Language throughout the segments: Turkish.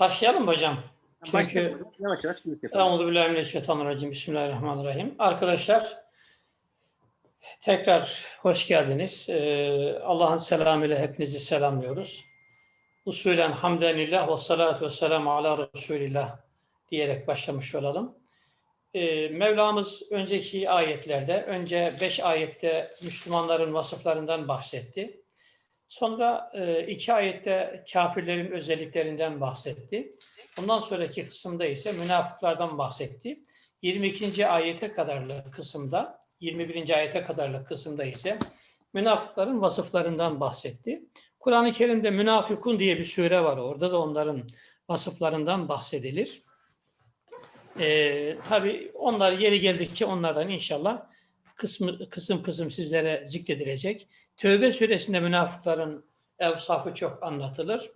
Başlayalım mı hocam? Çünkü. Yavaş yavaş. Euzubillahimineşşeytanirracim. Bismillahirrahmanirrahim. Arkadaşlar tekrar hoş geldiniz. Ee, Allah'ın selamıyla hepinizi selamlıyoruz. Usulen hamdenillah ve salatu ve selamu ala Resulillah diyerek başlamış olalım. Ee, Mevlamız önceki ayetlerde, önce beş ayette Müslümanların vasıflarından bahsetti. Sonra e, iki ayette kafirlerin özelliklerinden bahsetti. Ondan sonraki kısımda ise münafıklardan bahsetti. 22. ayete kadarlı kısımda, 21. ayete kadarlı kısımda ise münafıkların vasıflarından bahsetti. Kur'an-ı Kerim'de münafıkun diye bir sure var. Orada da onların vasıflarından bahsedilir. Ee, tabii onlar yeri geldikçe onlardan inşallah kısmı, kısım kısım sizlere zikredilecek. Tövbe suresinde münafıkların evsafı çok anlatılır.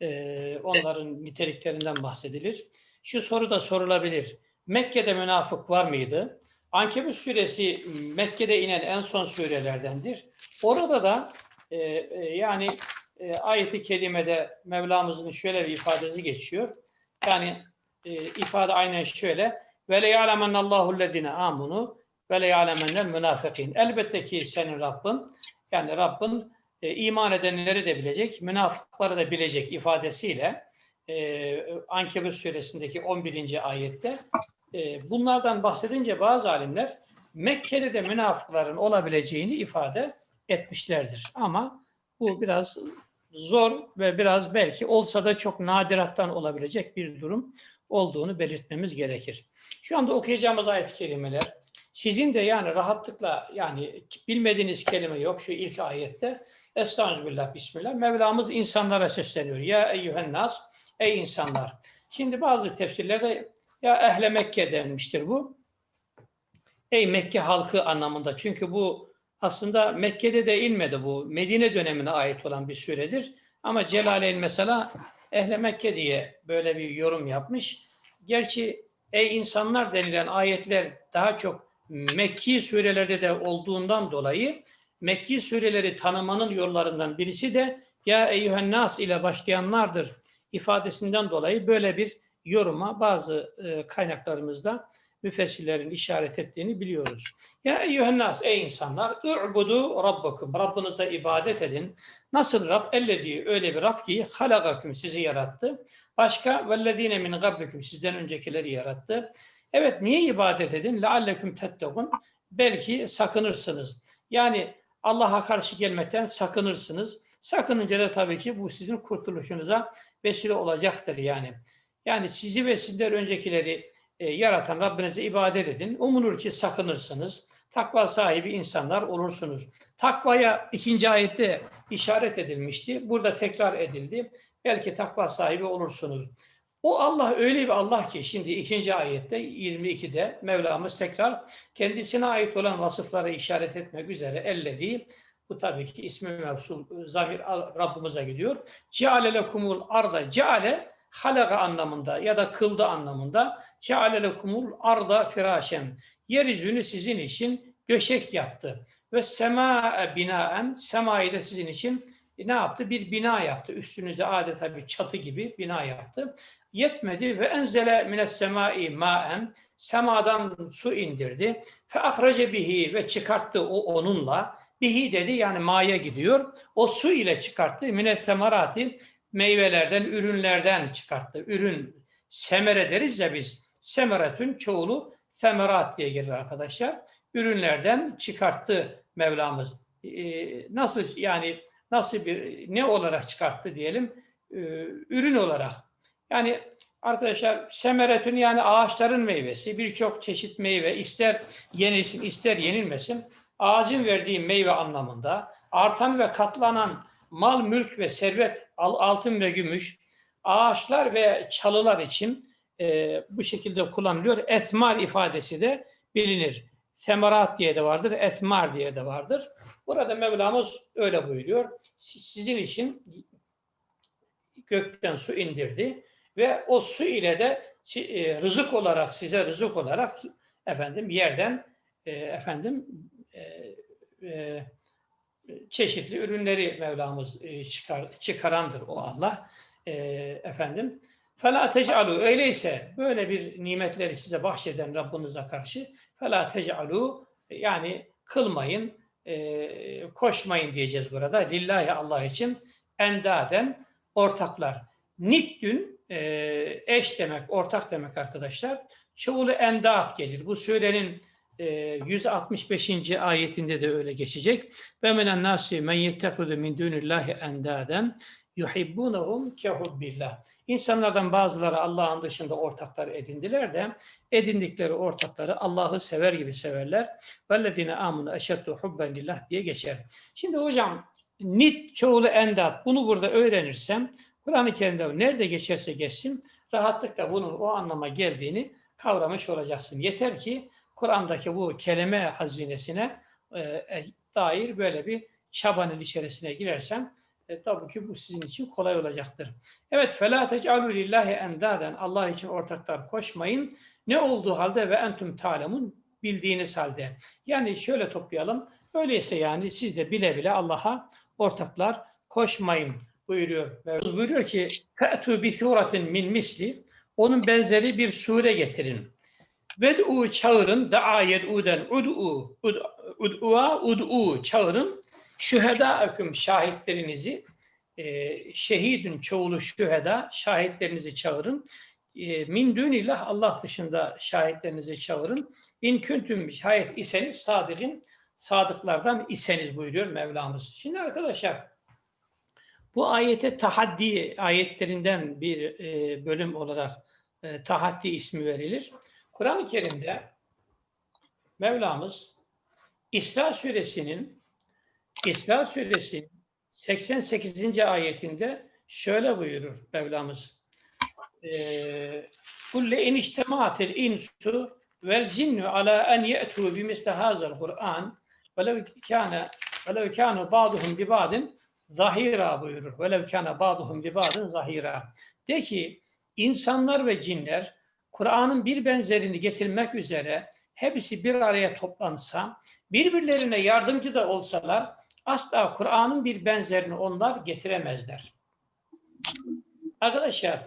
Ee, onların niteliklerinden bahsedilir. Şu soru da sorulabilir. Mekke'de münafık var mıydı? Ankebut suresi Mekke'de inen en son surelerdendir. Orada da e, e, yani e, ayeti kerimede Mevlamızın şöyle bir ifadesi geçiyor. Yani e, ifade aynen şöyle. Ve le ya'lemennallahu lezine amunu ve le ya'lemennel münafikin. Elbette ki senin Rabbin yani Rabbin e, iman edenleri de bilecek, münafıkları da bilecek ifadesiyle e, Ankebut suresindeki 11. ayette e, bunlardan bahsedince bazı alimler Mekke'de de münafıkların olabileceğini ifade etmişlerdir. Ama bu biraz zor ve biraz belki olsa da çok nadirattan olabilecek bir durum olduğunu belirtmemiz gerekir. Şu anda okuyacağımız ayet-i kerimeler sizin de yani rahatlıkla yani bilmediğiniz kelime yok şu ilk ayette. Estağfirullah, Bismillah. Mevlamız insanlara sesleniyor. Ya eyyühen nas, ey insanlar. Şimdi bazı tefsirlerde ya ehle Mekke denmiştir bu. Ey Mekke halkı anlamında. Çünkü bu aslında Mekke'de de inmedi bu. Medine dönemine ait olan bir süredir. Ama Celaleyn mesela ehle Mekke diye böyle bir yorum yapmış. Gerçi ey insanlar denilen ayetler daha çok Mekki surelerde de olduğundan dolayı Mekki sureleri tanımanın yollarından birisi de ya eyyühen ile başlayanlardır ifadesinden dolayı böyle bir yoruma bazı e, kaynaklarımızda müfessirlerin işaret ettiğini biliyoruz. Ya eyyühen ey insanlar u'budu rabbakum Rabbinize ibadet edin. Nasıl Rab? Ellezi öyle bir Rab ki halagakum sizi yarattı. Başka vellezine min gablikum sizden öncekileri yarattı. Evet niye ibadet edin? Lealleküm tettekun. Belki sakınırsınız. Yani Allah'a karşı gelmekten sakınırsınız. Sakınınca da tabii ki bu sizin kurtuluşunuza vesile olacaktır yani. Yani sizi ve sizden öncekileri e, yaratan Rabbinize ibadet edin. Umulur ki sakınırsınız. Takva sahibi insanlar olursunuz. Takvaya ikinci ayette işaret edilmişti. Burada tekrar edildi. Belki takva sahibi olursunuz. O Allah öyle bir Allah ki şimdi ikinci ayette 22'de Mevlamız tekrar kendisine ait olan vasıfları işaret etmek üzere ellediği bu tabii ki ismi mevsul zamir Rabbimize gidiyor. Ceale lekumul arda ceale halaga anlamında ya da kıldı anlamında ceale lekumul arda firaşen yeryüzünü sizin için döşek yaptı ve sema binaen semayı da sizin için ne yaptı? Bir bina yaptı. Üstünüze adeta bir çatı gibi bina yaptı. Yetmedi ve enzele mines semai maen semadan su indirdi. Fe ahrece bihi ve çıkarttı o onunla. Bihi dedi yani maya gidiyor. O su ile çıkarttı. Mines semarati meyvelerden, ürünlerden çıkarttı. Ürün semere deriz ya biz. Semeretün çoğulu semerat diye gelir arkadaşlar. Ürünlerden çıkarttı Mevlamız. Ee, nasıl yani nasıl bir ne olarak çıkarttı diyelim? Ee, ürün olarak. Yani arkadaşlar semeretün yani ağaçların meyvesi birçok çeşit meyve ister yenilsin ister yenilmesin ağacın verdiği meyve anlamında artan ve katlanan mal, mülk ve servet, altın ve gümüş, ağaçlar ve çalılar için e, bu şekilde kullanılıyor. Esmar ifadesi de bilinir. Semerat diye de vardır, esmar diye de vardır. Burada Mevlamız öyle buyuruyor. Sizin için gökten su indirdi ve o su ile de e, rızık olarak size rızık olarak efendim yerden e, efendim e, çeşitli ürünleri Mevlamız çıkar, çıkarandır o Allah efendim. Fela tec'alu öyleyse böyle bir nimetleri size bahşeden Rabbinize karşı fela tec'alu yani kılmayın e, koşmayın diyeceğiz burada. Lillahi Allah için endaden ortaklar. Niddün e, eş demek, ortak demek arkadaşlar. Çoğulu endat gelir. Bu surenin e, 165. ayetinde de öyle geçecek. Ve menen nasi men yettekidu min dunillahi endaden yuhibbunahum kehubbillah. İnsanlardan bazıları Allah'ın dışında ortaklar edindiler de edindikleri ortakları Allah'ı sever gibi severler. Vellezine amunu eşeddu hubben lillah diye geçer. Şimdi hocam nit çoğulu endat bunu burada öğrenirsem Kur'an-ı Kerim'de nerede geçerse geçsin rahatlıkla bunun o anlama geldiğini kavramış olacaksın. Yeter ki Kur'an'daki bu kelime hazinesine e, e dair böyle bir çabanın içerisine girersen e, tabii ki bu sizin için kolay olacaktır. Evet, فَلَا تَجْعَلُوا لِلّٰهِ endaden Allah için ortaklar koşmayın. Ne olduğu halde ve entüm talemun bildiğiniz halde. Yani şöyle toplayalım. Öyleyse yani siz de bile bile Allah'a ortaklar koşmayın buyuruyor. Mevzu buyuruyor ki فَأْتُوا بِثُورَةٍ min misli Onun benzeri bir sure getirin. Ved'u çağırın, da'a yed'uden ud'u, ud'u'a ud'u çağırın. Şüheda akım şahitlerinizi, e, şehidin çoğulu şüheda, şahitlerinizi çağırın. E, min dünillah Allah dışında şahitlerinizi çağırın. İn küntüm şahit iseniz sadirin, sadıklardan iseniz buyuruyor Mevlamız. Şimdi arkadaşlar bu ayete tahaddi ayetlerinden bir e, bölüm olarak e, tahaddi ismi verilir. Kur'an-ı Kerim'de Mevlamız İsra suresinin İsra suresi 88. ayetinde şöyle buyurur Mevlamız. Kulle in içtemaatil insu vel cinnu ala en ye'tu bimisle hazal Kur'an velev kâne velev kâne ba'duhum bi ba'din zahira buyurur. Velev kâne ba'duhum bi ba'din zahira. De ki insanlar ve cinler Kur'an'ın bir benzerini getirmek üzere hepsi bir araya toplansa, birbirlerine yardımcı da olsalar asla Kur'an'ın bir benzerini onlar getiremezler. Arkadaşlar,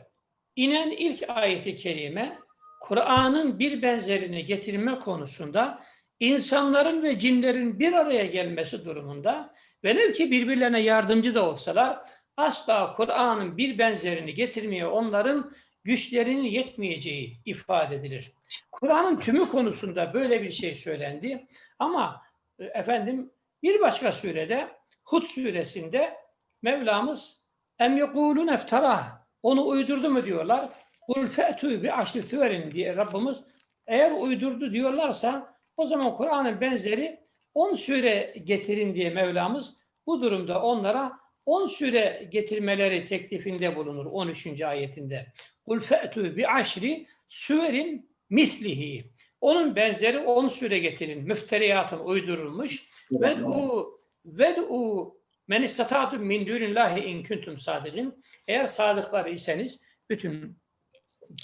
inen ilk ayeti kerime Kur'an'ın bir benzerini getirme konusunda insanların ve cinlerin bir araya gelmesi durumunda velev ki birbirlerine yardımcı da olsalar asla Kur'an'ın bir benzerini getirmeye onların güçlerinin yetmeyeceği ifade edilir. Kur'an'ın tümü konusunda böyle bir şey söylendi ama e, efendim bir başka surede Hud suresinde Mevlamız em yekulun eftara onu uydurdu mu diyorlar. Kul fe'tu bi aşri süverin diye Rabbimiz eğer uydurdu diyorlarsa o zaman Kur'an'ın benzeri 10 sure getirin diye Mevlamız bu durumda onlara 10 sure getirmeleri teklifinde bulunur 13. ayetinde. Kul fe'tu bi aşri süverin mislihi. Onun benzeri 10 sure getirin. Müfteriyatın uydurulmuş. Ved'u ved'u men istata'tum min dunillahi in kuntum sadikin. Eğer sadıklar iseniz bütün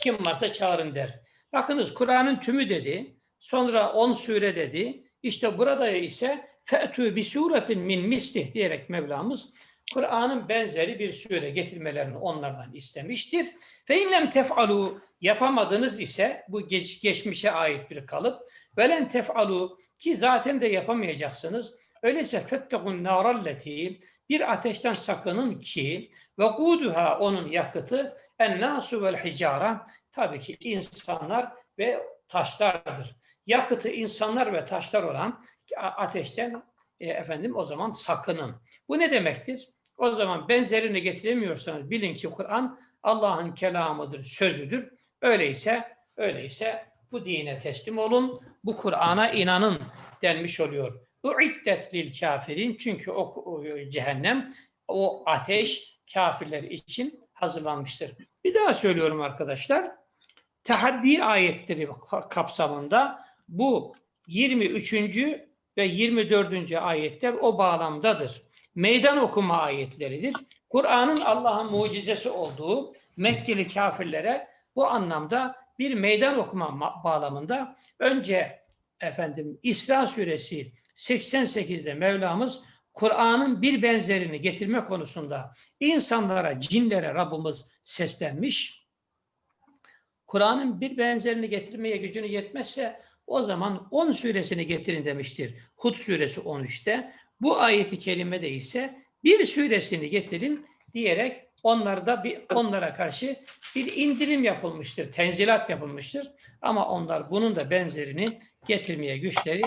kim varsa çağırın der. Bakınız Kur'an'ın tümü dedi. Sonra 10 sure dedi. İşte burada ise fe'tü bi suretin min mislih diyerek Mevlamız Kur'an'ın benzeri bir sure getirmelerini onlardan istemiştir. Fe inlem tef'alu yapamadınız ise bu geç, geçmişe ait bir kalıp velen tef'alu ki zaten de yapamayacaksınız. Öyleyse fettekun naralleti bir ateşten sakının ki ve kuduha onun yakıtı en nasu vel hicara tabii ki insanlar ve taşlardır. Yakıtı insanlar ve taşlar olan ateşten e, efendim o zaman sakının. Bu ne demektir? O zaman benzerini getiremiyorsanız bilin ki Kur'an Allah'ın kelamıdır, sözüdür. Öyleyse, öyleyse bu dine teslim olun, bu Kur'an'a inanın denmiş oluyor. Uiddet lil kafirin çünkü o, cehennem, o ateş kafirler için hazırlanmıştır. Bir daha söylüyorum arkadaşlar. Tahaddi ayetleri kapsamında bu 23. ve 24. ayetler o bağlamdadır meydan okuma ayetleridir. Kur'an'ın Allah'ın mucizesi olduğu Mekkeli kafirlere bu anlamda bir meydan okuma bağlamında önce efendim İsra suresi 88'de Mevlamız Kur'an'ın bir benzerini getirme konusunda insanlara, cinlere Rabbimiz seslenmiş. Kur'an'ın bir benzerini getirmeye gücünü yetmezse o zaman 10 suresini getirin demiştir. Hud suresi 13'te. Bu ayeti kerimede ise bir suresini getirin diyerek onlarda bir onlara karşı bir indirim yapılmıştır, tenzilat yapılmıştır. Ama onlar bunun da benzerini getirmeye güçleri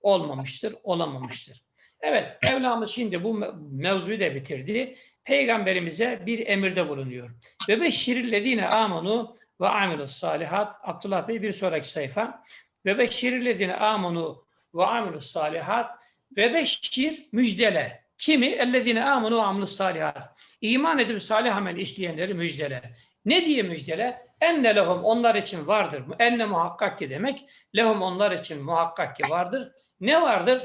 olmamıştır, olamamıştır. Evet, Mevlamız şimdi bu me- mevzuyu da bitirdi. Peygamberimize bir emirde bulunuyor. Ve beşşirillezine amanu ve amilus salihat. Abdullah Bey bir sonraki sayfa. Ve beşşirillezine amanu ve amilus salihat. Ve beşşir müjdele. Kimi? Ellezine amanu ve amilus salihat. İman edip salih amel işleyenleri müjdele. Ne diye müjdele? Enne lehum onlar için vardır. Enne muhakkak ki demek. Lehum onlar için muhakkak ki vardır. Ne vardır?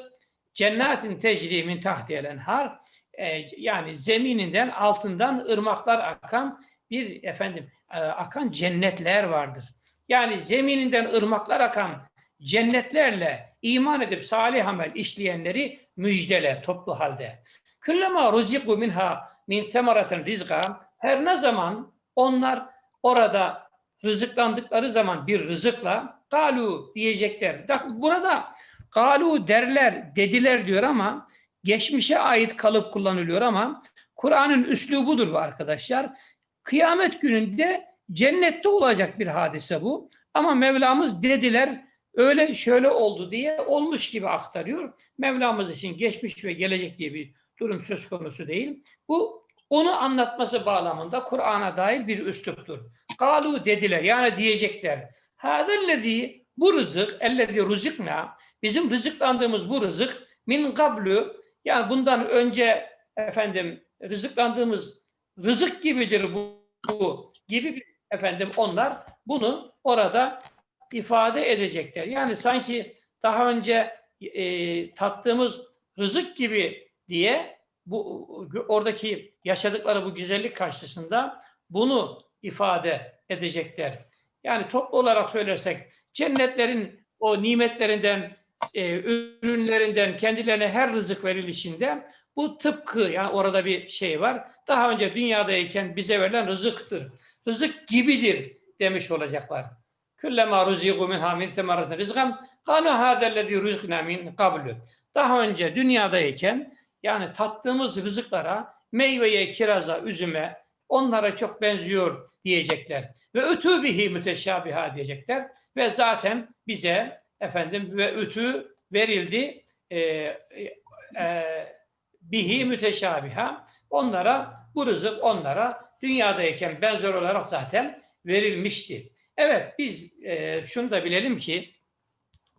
Cennetin tecri min tahtiyel enhar. Ee, yani zemininden altından ırmaklar akan bir efendim e, akan cennetler vardır. Yani zemininden ırmaklar akan cennetlerle iman edip salih amel işleyenleri müjdele toplu halde. Küllema ruziku minha min semaratin rizqa her ne zaman onlar orada rızıklandıkları zaman bir rızıkla galu diyecekler. Burada galu derler, dediler diyor ama geçmişe ait kalıp kullanılıyor ama Kur'an'ın üslubudur bu arkadaşlar. Kıyamet gününde cennette olacak bir hadise bu. Ama Mevlamız dediler öyle şöyle oldu diye olmuş gibi aktarıyor. Mevlamız için geçmiş ve gelecek diye bir durum söz konusu değil. Bu onu anlatması bağlamında Kur'an'a dair bir üsluptur. Galu dediler yani diyecekler. Hâzellezî bu rızık ellezî rızıkna bizim rızıklandığımız bu rızık min gablu yani bundan önce efendim rızıklandığımız rızık gibidir bu, bu gibi bir efendim onlar bunu orada ifade edecekler. Yani sanki daha önce e, tattığımız rızık gibi diye bu oradaki yaşadıkları bu güzellik karşısında bunu ifade edecekler. Yani toplu olarak söylersek cennetlerin o nimetlerinden, e, ürünlerinden kendilerine her rızık verilişinde bu tıpkı yani orada bir şey var. Daha önce dünyadayken bize verilen rızıktır. Rızık gibidir demiş olacaklar. Küllema ruziku min semaratin rizgan kalu hâzellezî rızkna min kablu. Daha önce dünyadayken yani tattığımız rızıklara meyveye, kiraza, üzüme onlara çok benziyor diyecekler. Ve ötü bihi müteşabiha diyecekler. Ve zaten bize efendim ve ütü verildi e, e, bihi müteşabiha. Onlara bu rızık onlara dünyadayken benzer olarak zaten verilmişti. Evet biz e, şunu da bilelim ki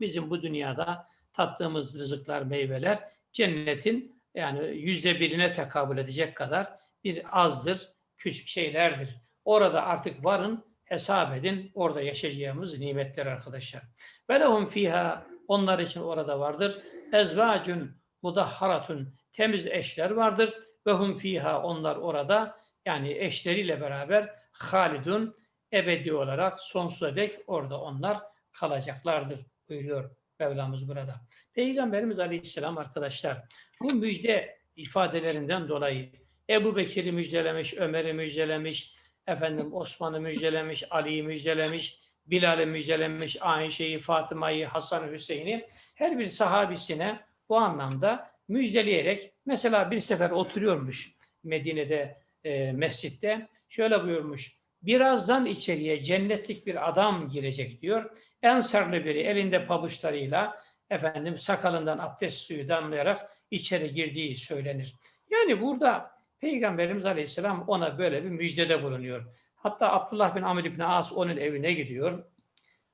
bizim bu dünyada tattığımız rızıklar, meyveler cennetin yani yüzde birine tekabül edecek kadar bir azdır, küçük şeylerdir. Orada artık varın, hesap edin, orada yaşayacağımız nimetler arkadaşlar. Ve lehum fiha, onlar için orada vardır. Ezvacun mudahharatun, temiz eşler vardır. Ve hum fiha, onlar orada, yani eşleriyle beraber halidun, ebedi olarak sonsuza dek orada onlar kalacaklardır buyuruyor Mevlamız burada. Peygamberimiz Aleyhisselam arkadaşlar bu müjde ifadelerinden dolayı Ebu Bekir'i müjdelemiş, Ömer'i müjdelemiş, efendim Osman'ı müjdelemiş, Ali'yi müjdelemiş, Bilal'i müjdelemiş, Ayşe'yi, Fatıma'yı, Hasan Hüseyin'i her bir sahabisine bu anlamda müjdeleyerek mesela bir sefer oturuyormuş Medine'de e, mescitte şöyle buyurmuş birazdan içeriye cennetlik bir adam girecek diyor. Ensarlı biri elinde pabuçlarıyla efendim sakalından abdest suyu damlayarak içeri girdiği söylenir. Yani burada Peygamberimiz Aleyhisselam ona böyle bir müjdede bulunuyor. Hatta Abdullah bin Amr bin As onun evine gidiyor.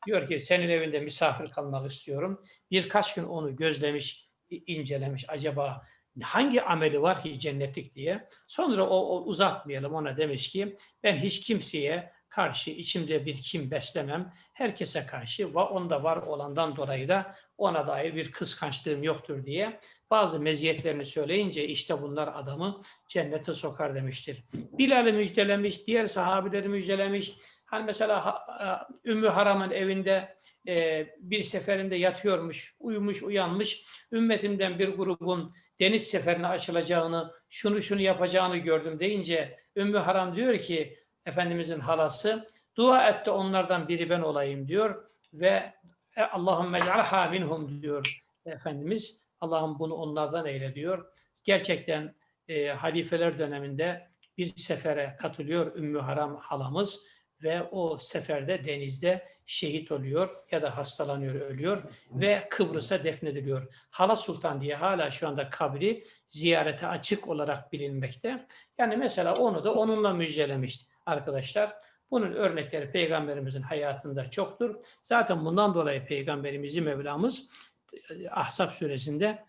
Diyor ki senin evinde misafir kalmak istiyorum. Birkaç gün onu gözlemiş, incelemiş. Acaba hangi ameli var ki cennetlik diye. Sonra o, o uzatmayalım ona demiş ki ben hiç kimseye karşı içimde bir kim beslemem. Herkese karşı ve onda var olandan dolayı da ona dair bir kıskançlığım yoktur diye bazı meziyetlerini söyleyince işte bunlar adamı cennete sokar demiştir. Bilal'i müjdelemiş, diğer sahabileri müjdelemiş. Hani mesela Ümmü Haram'ın evinde e, bir seferinde yatıyormuş, uyumuş, uyanmış. Ümmetimden bir grubun deniz seferine açılacağını, şunu şunu yapacağını gördüm deyince Ümmü Haram diyor ki Efendimizin halası Dua et de onlardan biri ben olayım diyor ve e, Allahümme ec'alha minhum diyor Efendimiz. Allah'ım bunu onlardan eyle diyor. Gerçekten e, halifeler döneminde bir sefere katılıyor Ümmü Haram halamız ve o seferde denizde şehit oluyor ya da hastalanıyor, ölüyor ve Kıbrıs'a defnediliyor. Hala Sultan diye hala şu anda kabri ziyarete açık olarak bilinmekte. Yani mesela onu da onunla müjdelemiş arkadaşlar. Bunun örnekleri Peygamberimizin hayatında çoktur. Zaten bundan dolayı Peygamberimizi Mevlamız Ahzab suresinde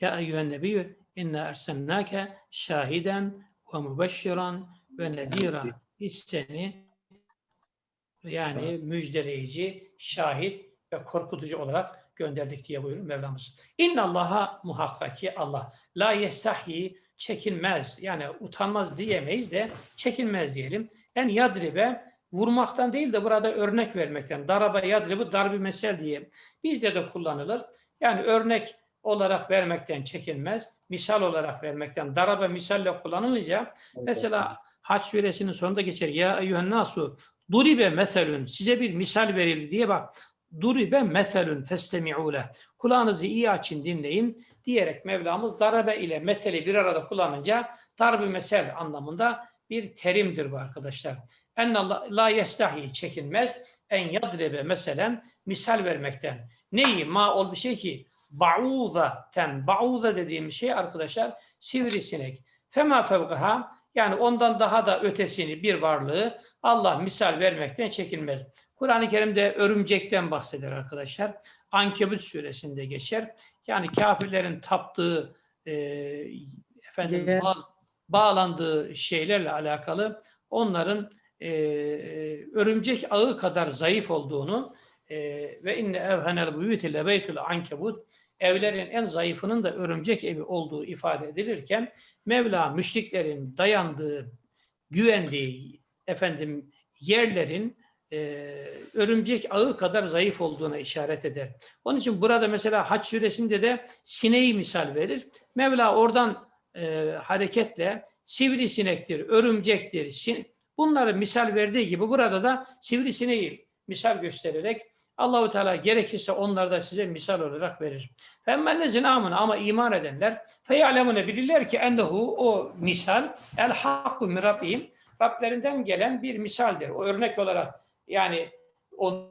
Ya eyyühen nebiyyü inna ersennâke şahiden ve mübeşşiran ve nedira. Biz seni yani müjdeleyici, şahit ve korkutucu olarak gönderdik diye buyurur Mevlamız. İnna Allah'a muhakkak ki Allah la yestahi çekinmez yani utanmaz diyemeyiz de çekinmez diyelim. En yadribe vurmaktan değil de burada örnek vermekten. Darabe yadribu darbi mesel diye bizde de kullanılır. Yani örnek olarak vermekten çekinmez. Misal olarak vermekten. Darabe misalle kullanılınca mesela Haç suresinin sonunda geçer. Ya eyyühen nasu duribe meselün size bir misal verildi diye bak. Duribe meselün festemi'ule. Kulağınızı iyi açın dinleyin diyerek Mevlamız darabe ile meseli bir arada kullanınca darbi mesel anlamında bir terimdir bu arkadaşlar. En la yestahi çekinmez. En yadrebe meselen misal vermekten. Neyi? Ma ol bir şey ki ba'uza ten. Ba'uza dediğim şey arkadaşlar sivrisinek. Fema fevgaha yani ondan daha da ötesini bir varlığı Allah misal vermekten çekinmez. Kur'an-ı Kerim'de örümcekten bahseder arkadaşlar. Ankebut suresinde geçer. Yani kafirlerin taptığı e, efendim bağ- bağlandığı şeylerle alakalı onların e, örümcek ağı kadar zayıf olduğunu e, ve inne evhenel buyuti lebeytul ankebut evlerin en zayıfının da örümcek evi olduğu ifade edilirken Mevla müşriklerin dayandığı, güvendiği efendim yerlerin e, örümcek ağı kadar zayıf olduğuna işaret eder. Onun için burada mesela Haç suresinde de sineği misal verir. Mevla oradan e, hareketle sivrisinektir, örümcektir, sin bunları misal verdiği gibi burada da sivrisineği misal göstererek Allahu Teala gerekirse onları da size misal olarak verir. Femmellezine amına ama iman edenler feyalemune bilirler ki ennehu o misal el hakku min Rablerinden gelen bir misaldir. O örnek olarak yani onu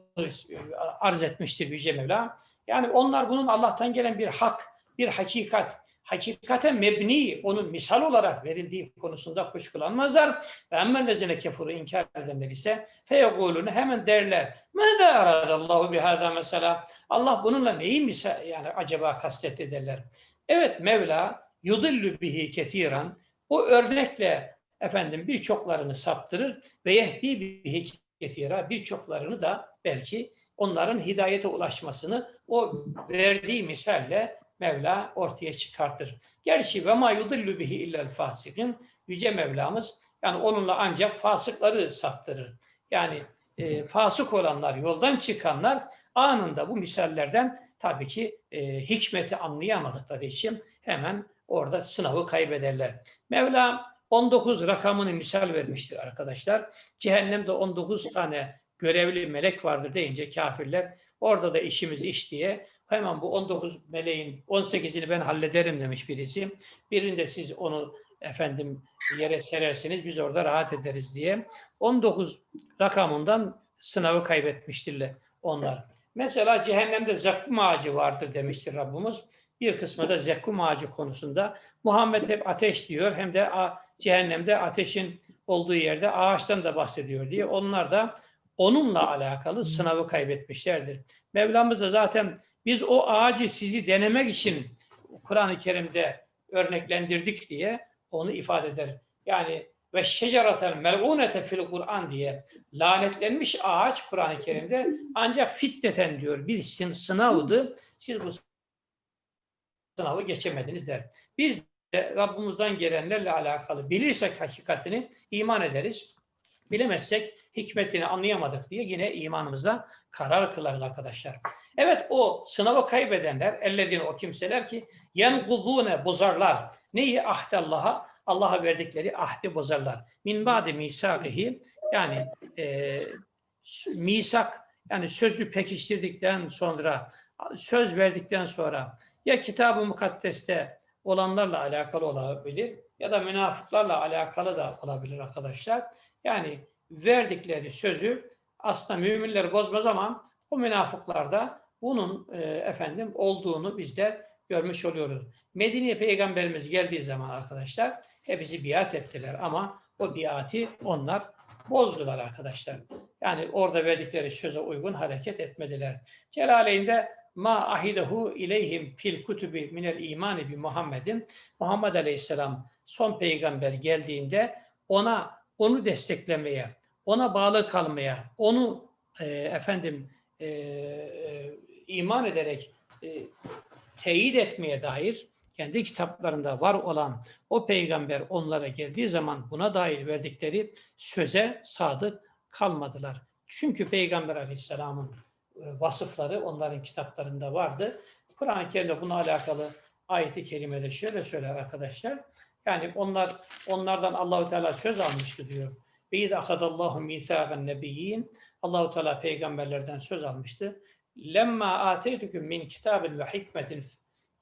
arz etmiştir Yüce Mevla. Yani onlar bunun Allah'tan gelen bir hak, bir hakikat, hakikate mebni, onun misal olarak verildiği konusunda kuşkulanmazlar. Ve emmellezine kefuru inkar edenler ise feyegulunu hemen derler. Mâdâ aradallahu bihâdâ mesela. Allah bununla neyi misal, yani acaba kastetti derler. Evet Mevla yudillu bihi kethiran. O örnekle efendim birçoklarını saptırır ve yehdi bihi kethira birçoklarını da belki onların hidayete ulaşmasını o verdiği misalle Mevla ortaya çıkartır. Gerçi ve ma yudillu bihi illel fasikin Yüce Mevlamız yani onunla ancak fasıkları saptırır. Yani e, fasık olanlar, yoldan çıkanlar anında bu misallerden tabii ki e, hikmeti anlayamadıkları için hemen orada sınavı kaybederler. Mevla 19 rakamını misal vermiştir arkadaşlar. Cehennemde 19 tane görevli melek vardır deyince kafirler orada da işimiz iş diye hemen bu 19 meleğin 18'ini ben hallederim demiş birisi. Birinde siz onu efendim yere serersiniz biz orada rahat ederiz diye. 19 rakamından sınavı kaybetmiştirler onlar. Mesela cehennemde zakkum ağacı vardır demiştir Rabbimiz. Bir kısmı da zekkum ağacı konusunda. Muhammed hep ateş diyor hem de cehennemde ateşin olduğu yerde ağaçtan da bahsediyor diye. Onlar da onunla alakalı sınavı kaybetmişlerdir. Mevlamız da zaten biz o ağacı sizi denemek için Kur'an-ı Kerim'de örneklendirdik diye onu ifade eder. Yani ve şeceratel mel'unete fil Kur'an diye lanetlenmiş ağaç Kur'an-ı Kerim'de ancak fitneten diyor bir sın- sınavdı. Siz bu sınavı geçemediniz der. Biz de Rabbimizden gelenlerle alakalı bilirsek hakikatini iman ederiz. Bilemezsek hikmetini anlayamadık diye yine imanımıza karar kılarız arkadaşlar. Evet o sınavı kaybedenler, ellezine o kimseler ki yenkuzune bozarlar. Neyi? Ahdallaha, Allah'a verdikleri ahdi bozarlar. Min ba'di misakihi Yani e, misak yani sözü pekiştirdikten sonra söz verdikten sonra ya kitab-ı mukaddeste olanlarla alakalı olabilir ya da münafıklarla alakalı da olabilir arkadaşlar. Yani verdikleri sözü aslında müminler bozmaz ama o münafıklarda bunun e, efendim olduğunu bizler görmüş oluyoruz. Medine'ye peygamberimiz geldiği zaman arkadaşlar hepsi biat ettiler ama o biati onlar bozdular arkadaşlar. Yani orada verdikleri söze uygun hareket etmediler. Celaleyn'de ma ahidehu ileyhim fil kutubi minel imani bi Muhammedin Muhammed Aleyhisselam son peygamber geldiğinde ona onu desteklemeye, ona bağlı kalmaya, onu e, efendim e, e, iman ederek e, teyit etmeye dair kendi kitaplarında var olan o peygamber onlara geldiği zaman buna dair verdikleri söze sadık kalmadılar. Çünkü Peygamber Aleyhisselam'ın e, vasıfları onların kitaplarında vardı. Kur'an-ı Kerim'de buna alakalı ayeti kerimede şöyle söyler arkadaşlar. Yani onlar onlardan Allahu Teala söz almıştı diyor. Ve iz ahadallahu mithaqan nebiyyin. Allahu Teala peygamberlerden söz almıştı. Lemma ateytukum min kitabin ve hikmetin.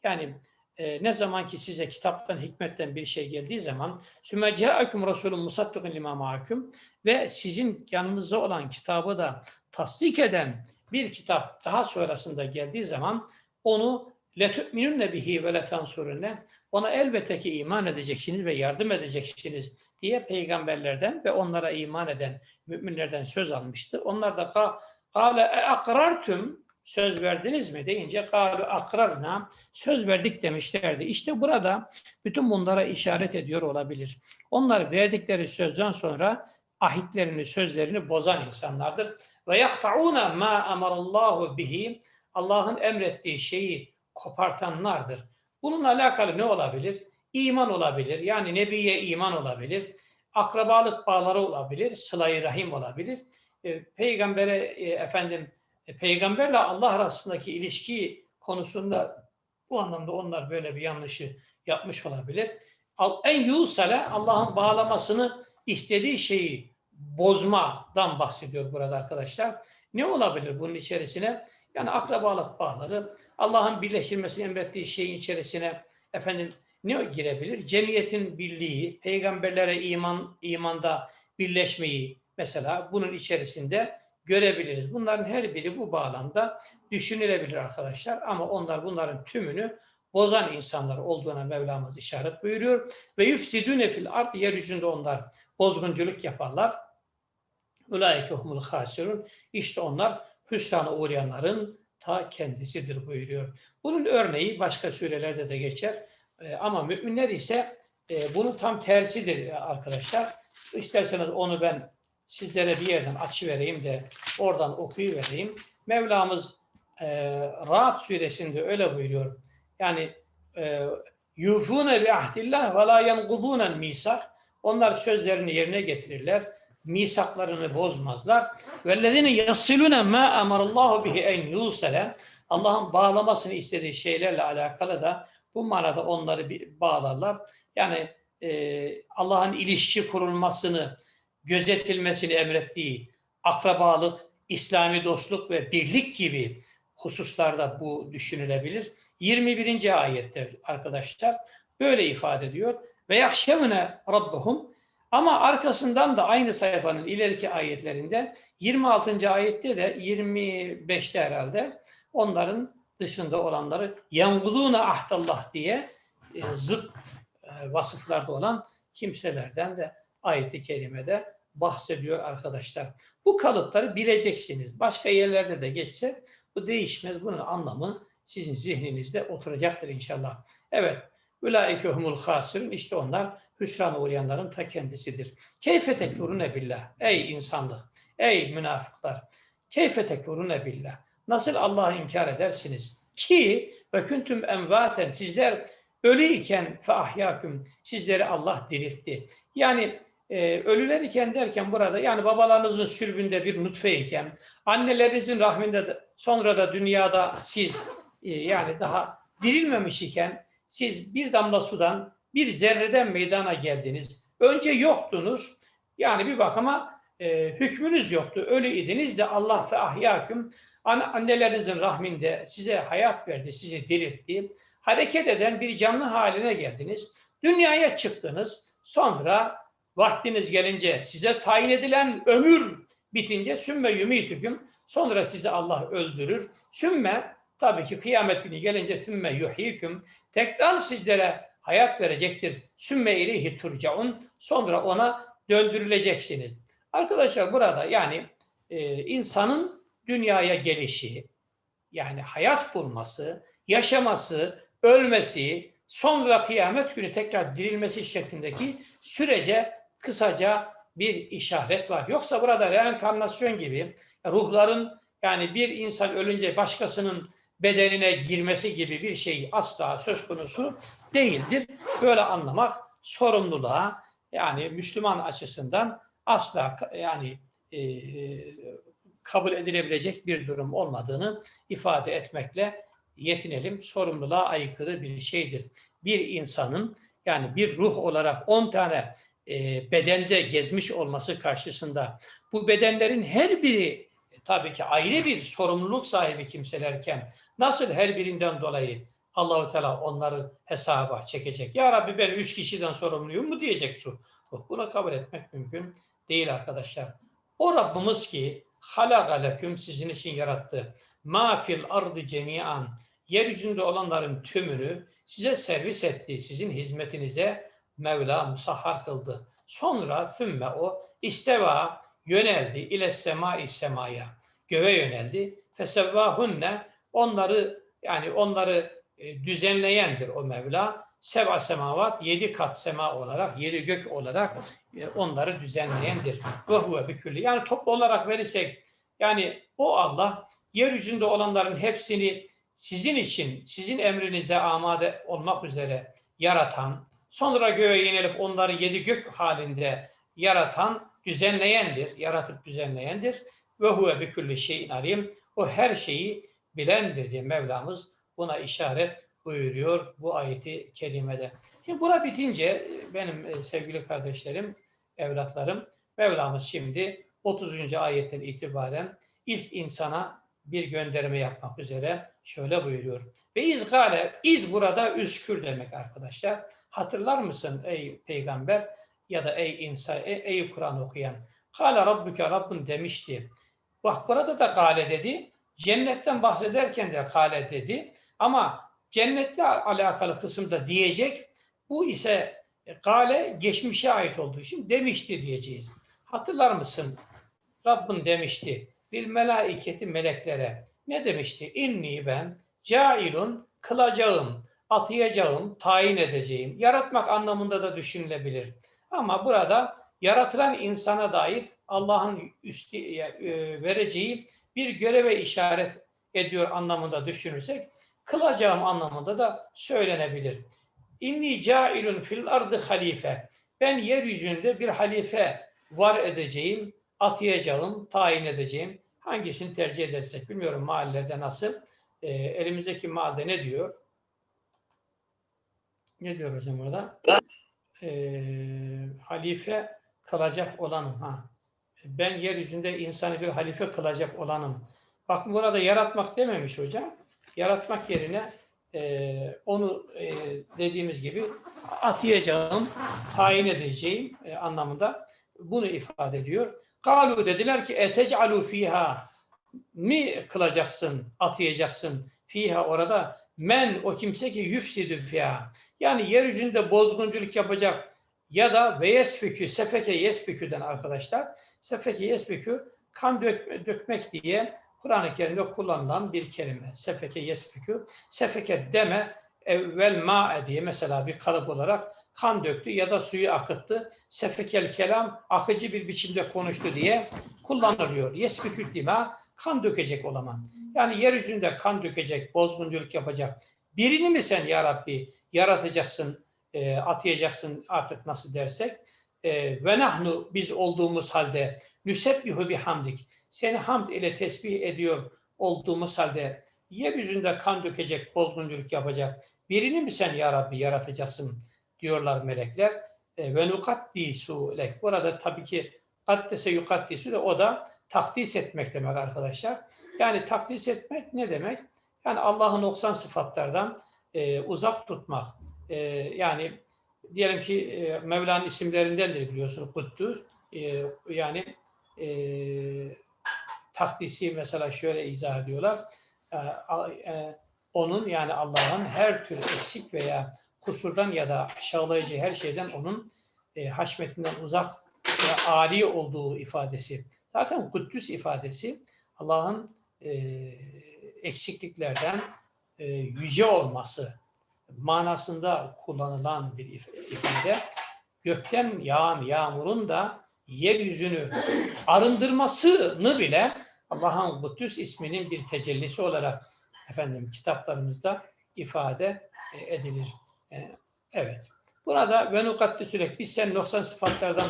Yani e, ne zaman ki size kitaptan, hikmetten bir şey geldiği zaman sümme ca'akum rasulun musaddikun lima ma'akum ve sizin yanınızda olan kitabı da tasdik eden bir kitap daha sonrasında geldiği zaman onu bihi ve letansurunne ona elbette ki iman edeceksiniz ve yardım edeceksiniz diye peygamberlerden ve onlara iman eden müminlerden söz almıştı. Onlar da e akrartüm söz verdiniz mi deyince kâlu akrarna söz verdik demişlerdi. İşte burada bütün bunlara işaret ediyor olabilir. Onlar verdikleri sözden sonra ahitlerini, sözlerini bozan insanlardır. Ve yahta'una ma amarallahu bihi Allah'ın emrettiği şeyi kopartanlardır. Bununla alakalı ne olabilir? İman olabilir. Yani Nebiye iman olabilir. Akrabalık bağları olabilir. Sıla-i Rahim olabilir. E, peygambere e, efendim e, peygamberle Allah arasındaki ilişki konusunda bu anlamda onlar böyle bir yanlışı yapmış olabilir. En yusale Allah'ın bağlamasını istediği şeyi bozmadan bahsediyor burada arkadaşlar. Ne olabilir bunun içerisine? Yani akrabalık bağları, Allah'ın birleştirmesini emrettiği şeyin içerisine efendim ne girebilir? Cemiyetin birliği, peygamberlere iman imanda birleşmeyi mesela bunun içerisinde görebiliriz. Bunların her biri bu bağlamda düşünülebilir arkadaşlar ama onlar bunların tümünü bozan insanlar olduğuna Mevlamız işaret buyuruyor. Ve yufsidune fil ard yeryüzünde onlar bozgunculuk yaparlar. Ulaike humul hasirun. İşte onlar hüsrana uğrayanların ta kendisidir buyuruyor. Bunun örneği başka surelerde de geçer. E, ama müminler ise e, bunun tam tersidir arkadaşlar. İsterseniz onu ben sizlere bir yerden açıvereyim de oradan okuyuvereyim. Mevlamız e, Rahat suresinde öyle buyuruyor. Yani e, yufune bi ahdillah ve la yengudunen misak. Onlar sözlerini yerine getirirler. Misaklarını bozmazlar. Vellezine yasilune ma emarallahu bihi en yusale. Allah'ın bağlamasını istediği şeylerle alakalı da bu manada onları bir bağlarlar. Yani e, Allah'ın ilişki kurulmasını, gözetilmesini emrettiği akrabalık, İslami dostluk ve birlik gibi hususlarda bu düşünülebilir. 21. ayette arkadaşlar böyle ifade ediyor. Ve yahşevne rabbuhum ama arkasından da aynı sayfanın ileriki ayetlerinde 26. ayette de 25'te herhalde onların dışında olanları yanguluna ahdallah diye e, zıt e, vasıflarda olan kimselerden de ayeti kerimede bahsediyor arkadaşlar. Bu kalıpları bileceksiniz. Başka yerlerde de geçse bu değişmez. Bunun anlamı sizin zihninizde oturacaktır inşallah. Evet. Ulaike humul hasirun. İşte onlar hüsrana uğrayanların ta kendisidir. Keyfe tekfurune billah. Ey insanlık. Ey münafıklar. Keyfe tekfurune billah. Nasıl Allah'ı inkar edersiniz? Ki ve küntüm envaten sizler ölü iken fe ahyaküm sizleri Allah diriltti. Yani e, ölüler iken derken burada yani babalarınızın sülbünde bir nutfe iken annelerinizin rahminde de, sonra da dünyada siz e, yani daha dirilmemiş iken siz bir damla sudan bir zerreden meydana geldiniz. Önce yoktunuz. Yani bir bakıma e, hükmünüz yoktu. Ölü idiniz de Allah fe ahyaküm An- annelerinizin rahminde size hayat verdi, sizi diriltti. Hareket eden bir canlı haline geldiniz. Dünyaya çıktınız. Sonra vaktiniz gelince size tayin edilen ömür bitince sümme yumitüküm. Sonra sizi Allah öldürür. Sümme tabii ki kıyamet günü gelince sümme yuhiküm. Tekrar sizlere hayat verecektir. Sümme ileyhi turcaun. Sonra ona döndürüleceksiniz. Arkadaşlar burada yani e, insanın dünyaya gelişi, yani hayat bulması, yaşaması, ölmesi, sonra kıyamet günü tekrar dirilmesi şeklindeki sürece kısaca bir işaret var. Yoksa burada reenkarnasyon gibi ruhların yani bir insan ölünce başkasının bedenine girmesi gibi bir şey asla söz konusu değildir. Böyle anlamak sorumluluğa yani Müslüman açısından asla yani e, kabul edilebilecek bir durum olmadığını ifade etmekle yetinelim. Sorumluluğa aykırı bir şeydir. Bir insanın yani bir ruh olarak 10 tane e, bedende gezmiş olması karşısında bu bedenlerin her biri e, tabii ki ayrı bir sorumluluk sahibi kimselerken nasıl her birinden dolayı Allahu Teala onları hesaba çekecek. Ya Rabbi ben üç kişiden sorumluyum mu diyecek şu. Buna kabul etmek mümkün değil arkadaşlar. O Rabbimiz ki halagaleküm sizin için yarattı. Ma fil ardı cemian yeryüzünde olanların tümünü size servis etti. Sizin hizmetinize Mevla musahhar kıldı. Sonra fümme o isteva yöneldi ile sema semaya. Göğe yöneldi. Fesevvahunne onları yani onları e, düzenleyendir o Mevla. Seva semavat yedi kat sema olarak, yedi gök olarak e, onları düzenleyendir. Ve huve. Yani toplu olarak verirsek yani o Allah yeryüzünde olanların hepsini sizin için, sizin emrinize amade olmak üzere yaratan, sonra göğe yenilip onları yedi gök halinde yaratan, düzenleyendir, yaratıp düzenleyendir. Ve huve bi şeyin alim. O her şeyi bilendir diye Mevlamız buna işaret buyuruyor bu ayeti kerimede. Şimdi bura bitince benim e, sevgili kardeşlerim, evlatlarım, Mevlamız şimdi 30. ayetten itibaren ilk insana bir gönderme yapmak üzere şöyle buyuruyor. Ve izgale, iz burada üskür demek arkadaşlar. Hatırlar mısın ey peygamber ya da ey insan, ey, ey Kur'an okuyan? Kale Rabbuke Rabbin demişti. Bak burada da kale dedi. Cennetten bahsederken de kale dedi. Ama cennetle alakalı kısımda diyecek. Bu ise kale geçmişe ait olduğu için demişti diyeceğiz. Hatırlar mısın? Rabbin demişti. Bir melaiketi meleklere. Ne demişti? İnni ben cailun kılacağım, atayacağım, tayin edeceğim. Yaratmak anlamında da düşünülebilir. Ama burada yaratılan insana dair Allah'ın üstü, e, vereceği bir göreve işaret ediyor anlamında düşünürsek kılacağım anlamında da söylenebilir. İnni cailun fil ardı halife. Ben yeryüzünde bir halife var edeceğim, atayacağım, tayin edeceğim. Hangisini tercih edersek bilmiyorum mahallede nasıl. E, elimizdeki mahallede ne diyor? Ne diyor hocam orada? E, halife kılacak olanım. Ha. Ben yeryüzünde insanı bir halife kılacak olanım. Bakın burada yaratmak dememiş hocam. Yaratmak yerine e, onu e, dediğimiz gibi atayacağım, tayin edeceğim e, anlamında bunu ifade ediyor. Kalu dediler ki etec'alu fiha. Mi kılacaksın, atayacaksın? Fiha orada men o kimse ki yüfsidü fiha. Yani yeryüzünde bozgunculuk yapacak ya da ve yesfikü sefeke yesfiküden arkadaşlar. Sefeke yesfikü kan dökme, dökmek diye Kur'an-ı Kerim'de kullanılan bir kelime. Sefeke yesfikü. Sefeke deme evvel ma diye mesela bir kalıp olarak kan döktü ya da suyu akıttı. Sefekel kelam akıcı bir biçimde konuştu diye kullanılıyor. Yesfikül dima kan dökecek olaman. Yani yeryüzünde kan dökecek, bozgunculuk yapacak. Birini mi sen ya Rabbi yaratacaksın, e, atayacaksın artık nasıl dersek. E, ve nahnu biz olduğumuz halde nüsebbihu bihamdik. Seni hamd ile tesbih ediyor olduğumuz halde yeryüzünde kan dökecek, bozgunculuk yapacak birini mi sen ya Rabbi yaratacaksın diyorlar melekler. E, ve nukaddisu lek. Burada tabii ki Kaddese yukaddisü de o da takdis etmek demek arkadaşlar. Yani takdis etmek ne demek? Yani Allah'ın 90 sıfatlardan e, uzak tutmak. E, yani diyelim ki e, Mevla'nın isimlerindendir biliyorsunuz Kuddüs. E, yani e, takdisi mesela şöyle izah ediyorlar. E, a- e, onun yani Allah'ın her tür eksik veya kusurdan ya da aşağılayıcı her şeyden onun e, haşmetinden uzak ve âli olduğu ifadesi. Zaten Kuddüs ifadesi Allah'ın e, eksikliklerden yüce olması manasında kullanılan bir if- ifade. Gökten yağan yağmurun da yeryüzünü arındırmasını bile Allah'ın Kuddüs isminin bir tecellisi olarak efendim kitaplarımızda ifade e, edilir. E, Evet. Burada ve nukaddisülek biz sen 90 sıfatlardan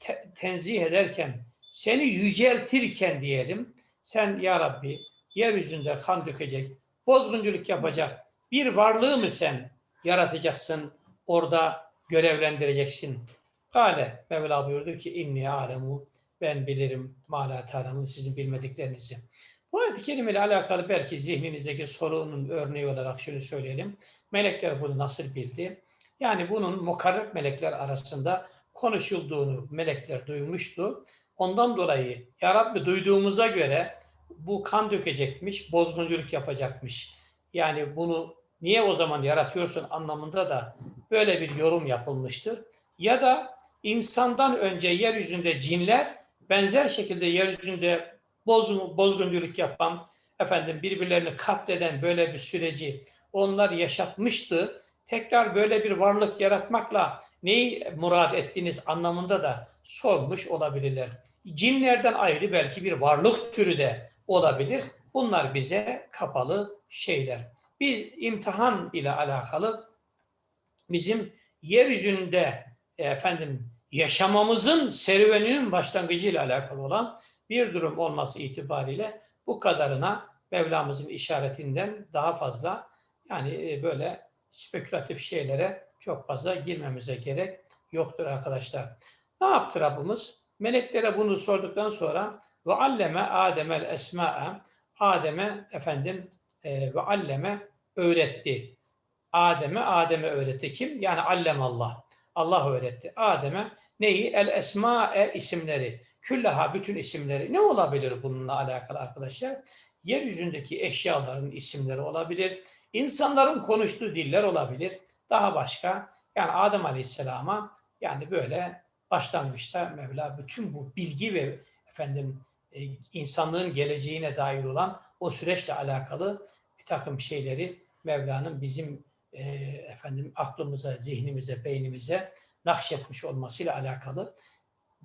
te- tenzih ederken seni yüceltirken diyelim sen ya Rabbi yeryüzünde kan dökecek, bozgunculuk yapacak bir varlığı mı sen yaratacaksın, orada görevlendireceksin? Kale Mevla buyurdu ki inni alemu ben bilirim ma la ta'lemun sizin bilmediklerinizi. Bu ayet-i alakalı belki zihninizdeki sorunun örneği olarak şunu söyleyelim. Melekler bunu nasıl bildi? Yani bunun mukarreb melekler arasında konuşulduğunu melekler duymuştu. Ondan dolayı Ya Rabbi duyduğumuza göre bu kan dökecekmiş, bozgunculuk yapacakmış. Yani bunu niye o zaman yaratıyorsun anlamında da böyle bir yorum yapılmıştır. Ya da insandan önce yeryüzünde cinler benzer şekilde yeryüzünde boz, bozgunculuk yapan, efendim birbirlerini katleden böyle bir süreci onlar yaşatmıştı. Tekrar böyle bir varlık yaratmakla neyi murad ettiğiniz anlamında da sormuş olabilirler. Cinlerden ayrı belki bir varlık türü de olabilir. Bunlar bize kapalı şeyler. Biz imtihan ile alakalı bizim yeryüzünde efendim yaşamamızın serüveninin başlangıcı ile alakalı olan bir durum olması itibariyle bu kadarına Mevlamızın işaretinden daha fazla yani e, böyle spekülatif şeylere çok fazla girmemize gerek yoktur arkadaşlar. Ne yaptı Rabbimiz? Meleklere bunu sorduktan sonra ve alleme Adem'el esma'e Adem'e efendim e, ve alleme öğretti. Adem'e Adem'e öğretti. Kim? Yani allem Allah. Allah öğretti. Adem'e neyi? El esma'e isimleri. Küllaha bütün isimleri. Ne olabilir bununla alakalı arkadaşlar? Yeryüzündeki eşyaların isimleri olabilir. İnsanların konuştuğu diller olabilir. Daha başka. Yani Adem Aleyhisselam'a yani böyle başlangıçta Mevla bütün bu bilgi ve efendim e, insanlığın geleceğine dair olan o süreçle alakalı bir takım şeyleri Mevla'nın bizim e, efendim aklımıza, zihnimize, beynimize nakşetmiş olmasıyla alakalı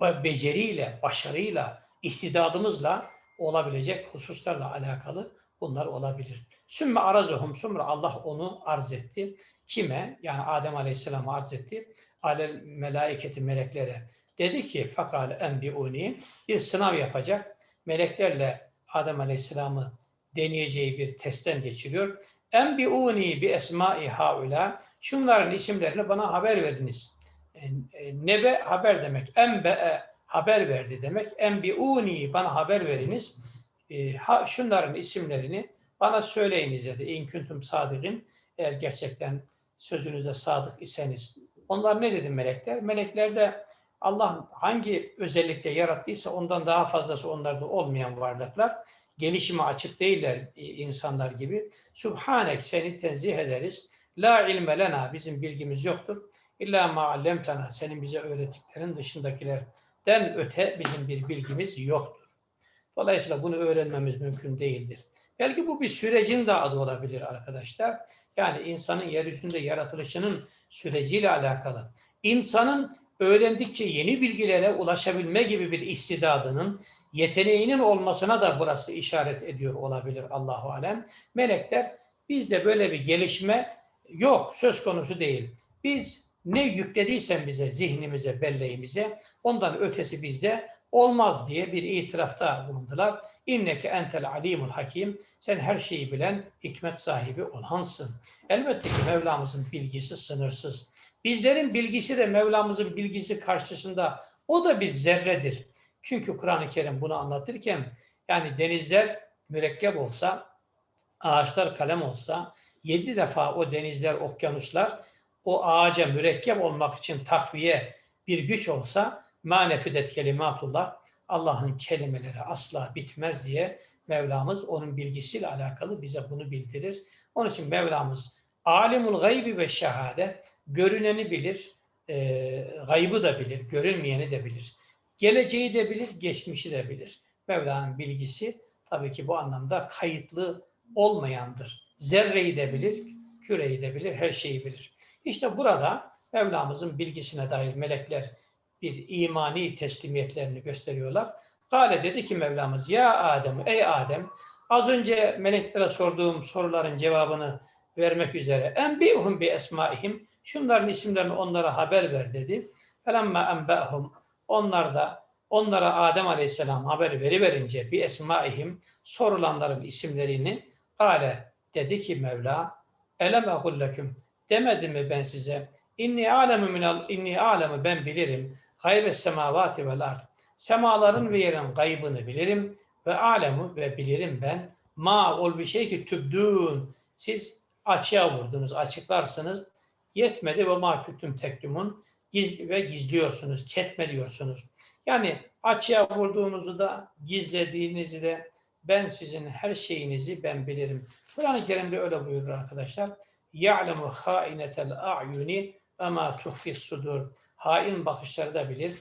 be- beceriyle, başarıyla, istidadımızla olabilecek hususlarla alakalı bunlar olabilir. Sümme arazuhum sonra Allah onu arz etti. Kime? Yani Adem Aleyhisselam'a arz etti. Alel melaiketi meleklere. Dedi ki fakal enbiuni bir sınav yapacak. Meleklerle Adem Aleyhisselam'ı deneyeceği bir testten geçiriyor. Enbiuni bi esmai haula. Şunların isimlerini bana haber verdiniz. E, e, Nebe haber demek. Enbe haber verdi demek. Enbiuni bana haber veriniz. E, şunların isimlerini bana söyleyiniz dedi. İn kuntum sadikin. Eğer gerçekten sözünüzde sadık iseniz. Onlar ne dedi melekler? Melekler de Allah hangi özellikle yarattıysa ondan daha fazlası onlarda olmayan varlıklar. Gelişime açık değiller e, insanlar gibi. Subhanek seni tenzih ederiz. La ilme lena bizim bilgimiz yoktur. İlla ma allemtena senin bize öğrettiklerin dışındakilerden öte bizim bir bilgimiz yoktur. Dolayısıyla bunu öğrenmemiz mümkün değildir. Belki bu bir sürecin de adı olabilir arkadaşlar. Yani insanın yeryüzünde yaratılışının süreciyle alakalı. İnsanın öğrendikçe yeni bilgilere ulaşabilme gibi bir istidadının, yeteneğinin olmasına da burası işaret ediyor olabilir Allahu alem. Melekler bizde böyle bir gelişme yok, söz konusu değil. Biz ne yüklediysen bize, zihnimize, belleğimize ondan ötesi bizde olmaz diye bir itirafta bulundular. İnneke entel alimul hakim. Sen her şeyi bilen, hikmet sahibi olansın. Elbette ki Mevlamızın bilgisi sınırsız. Bizlerin bilgisi de Mevlamızın bilgisi karşısında O da bir zerredir. Çünkü Kur'an-ı Kerim bunu anlatırken yani denizler mürekkep olsa, ağaçlar kalem olsa, yedi defa o denizler, okyanuslar o ağaca mürekkep olmak için takviye bir güç olsa manefidet kelimatullah Allah'ın kelimeleri asla bitmez diye Mevlamız onun bilgisiyle alakalı bize bunu bildirir. Onun için Mevlamız alimul gaybi ve şehade görüneni bilir, e, gaybı da bilir, görünmeyeni de bilir. Geleceği de bilir, geçmişi de bilir. Mevla'nın bilgisi tabii ki bu anlamda kayıtlı olmayandır. Zerreyi de bilir, küreyi de bilir, her şeyi bilir. İşte burada Mevlamızın bilgisine dair melekler bir imani teslimiyetlerini gösteriyorlar. Gale dedi ki Mevlamız ya Adem ey Adem az önce meleklere sorduğum soruların cevabını vermek üzere enbihum bi esmaihim şunların isimlerini onlara haber ver dedi. Felemma enbehum onlar da onlara Adem Aleyhisselam haber veriverince bir esmaihim sorulanların isimlerini Gale dedi ki Mevla elem egulleküm demedim mi ben size? İnni alemu minal inni alemu ben bilirim. Gaybes semavati vel ard. Semaların ve yerin gaybını bilirim ve alemu ve bilirim ben. Ma ol bir şey ki tübdün siz açığa vurdunuz açıklarsınız. Yetmedi ve ma kütüm tektumun giz ve gizliyorsunuz ketmeliyorsunuz yani açığa vurduğunuzu da gizlediğinizi de ben sizin her şeyinizi ben bilirim. Kur'an-ı Kerim'de öyle buyurur arkadaşlar. يَعْلَمُ خَائِنَةَ الْاَعْيُنِ وَمَا تُخْفِ الصُّدُورِ Hain bakışları da bilir.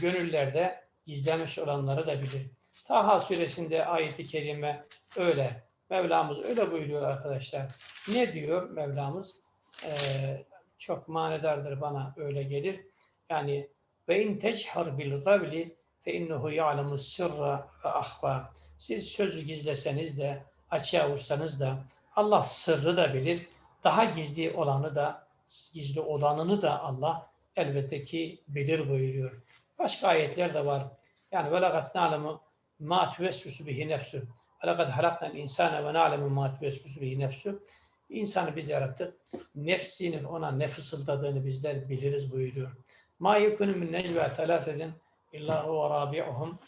Gönüllerde gizlemiş olanları da bilir. Taha suresinde ayeti kerime öyle. Mevlamız öyle buyuruyor arkadaşlar. Ne diyor Mevlamız? Ee, çok manedardır bana öyle gelir. Yani ve in techar bil gavli fe innehu ya'lemu sırra ve ahva. Siz sözü gizleseniz de açığa vursanız da Allah sırrı da bilir. Daha gizli olanı da gizli olanını da Allah elbette ki bilir buyuruyor. Başka ayetler de var. Yani ve lakat na'lemu ma tuvesvisu bihi nefsu. Ve lakat halaknal insane ve na'lemu ma tuvesvisu bihi nefsu. İnsanı biz yarattık. Nefsinin ona ne fısıldadığını bizler biliriz buyuruyor. Ma yekunu min necve thalâfedin illa huve rabi'uhum.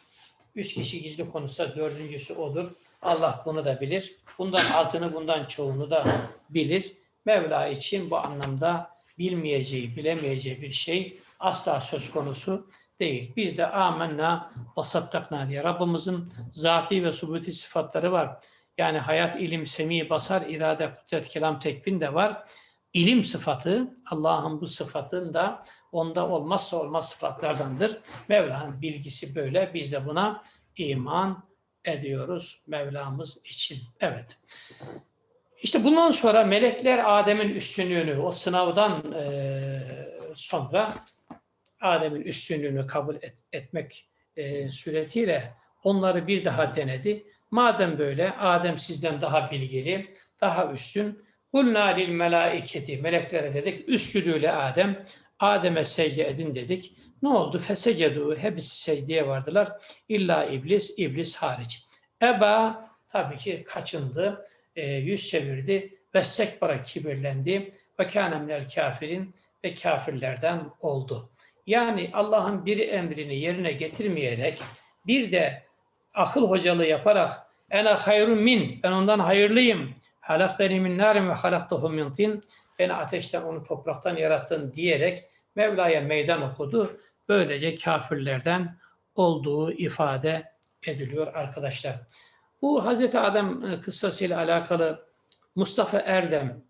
Üç kişi gizli konuşsa dördüncüsü odur. Allah bunu da bilir. Bundan altını bundan çoğunu da bilir. Mevla için bu anlamda bilmeyeceği, bilemeyeceği bir şey asla söz konusu değil. Biz de amenna ve sattakna diye Rabbimizin zati ve subuti sıfatları var. Yani hayat, ilim, semi, basar, irade, kudret, kelam, tekvin de var. İlim sıfatı, Allah'ın bu sıfatında onda olmazsa olmaz sıfatlardandır. Mevla'nın bilgisi böyle. Biz de buna iman ediyoruz Mevlamız için. Evet. İşte bundan sonra melekler Adem'in üstünlüğünü, o sınavdan e, sonra Adem'in üstünlüğünü kabul et, etmek e, suretiyle onları bir daha denedi. Madem böyle Adem sizden daha bilgili, daha üstün. Kulna lil melaiketi, meleklere dedik, üstülüğüyle Adem, Adem'e secde edin dedik. Ne oldu? Fesecedu, hepsi secdeye vardılar. İlla iblis, iblis hariç. Eba tabii ki kaçındı, e, yüz çevirdi ve sekbara kibirlendi ve kâne minel kafirin ve kafirlerden oldu. Yani Allah'ın bir emrini yerine getirmeyerek bir de akıl hocalığı yaparak ene hayrun min ben ondan hayırlıyım halaktani min narin ve halaktahu min tin beni ateşten onu topraktan yarattın diyerek Mevla'ya meydan okudu. Böylece kafirlerden olduğu ifade ediliyor arkadaşlar. Bu Hazreti Adem kıssasıyla alakalı Mustafa Erdem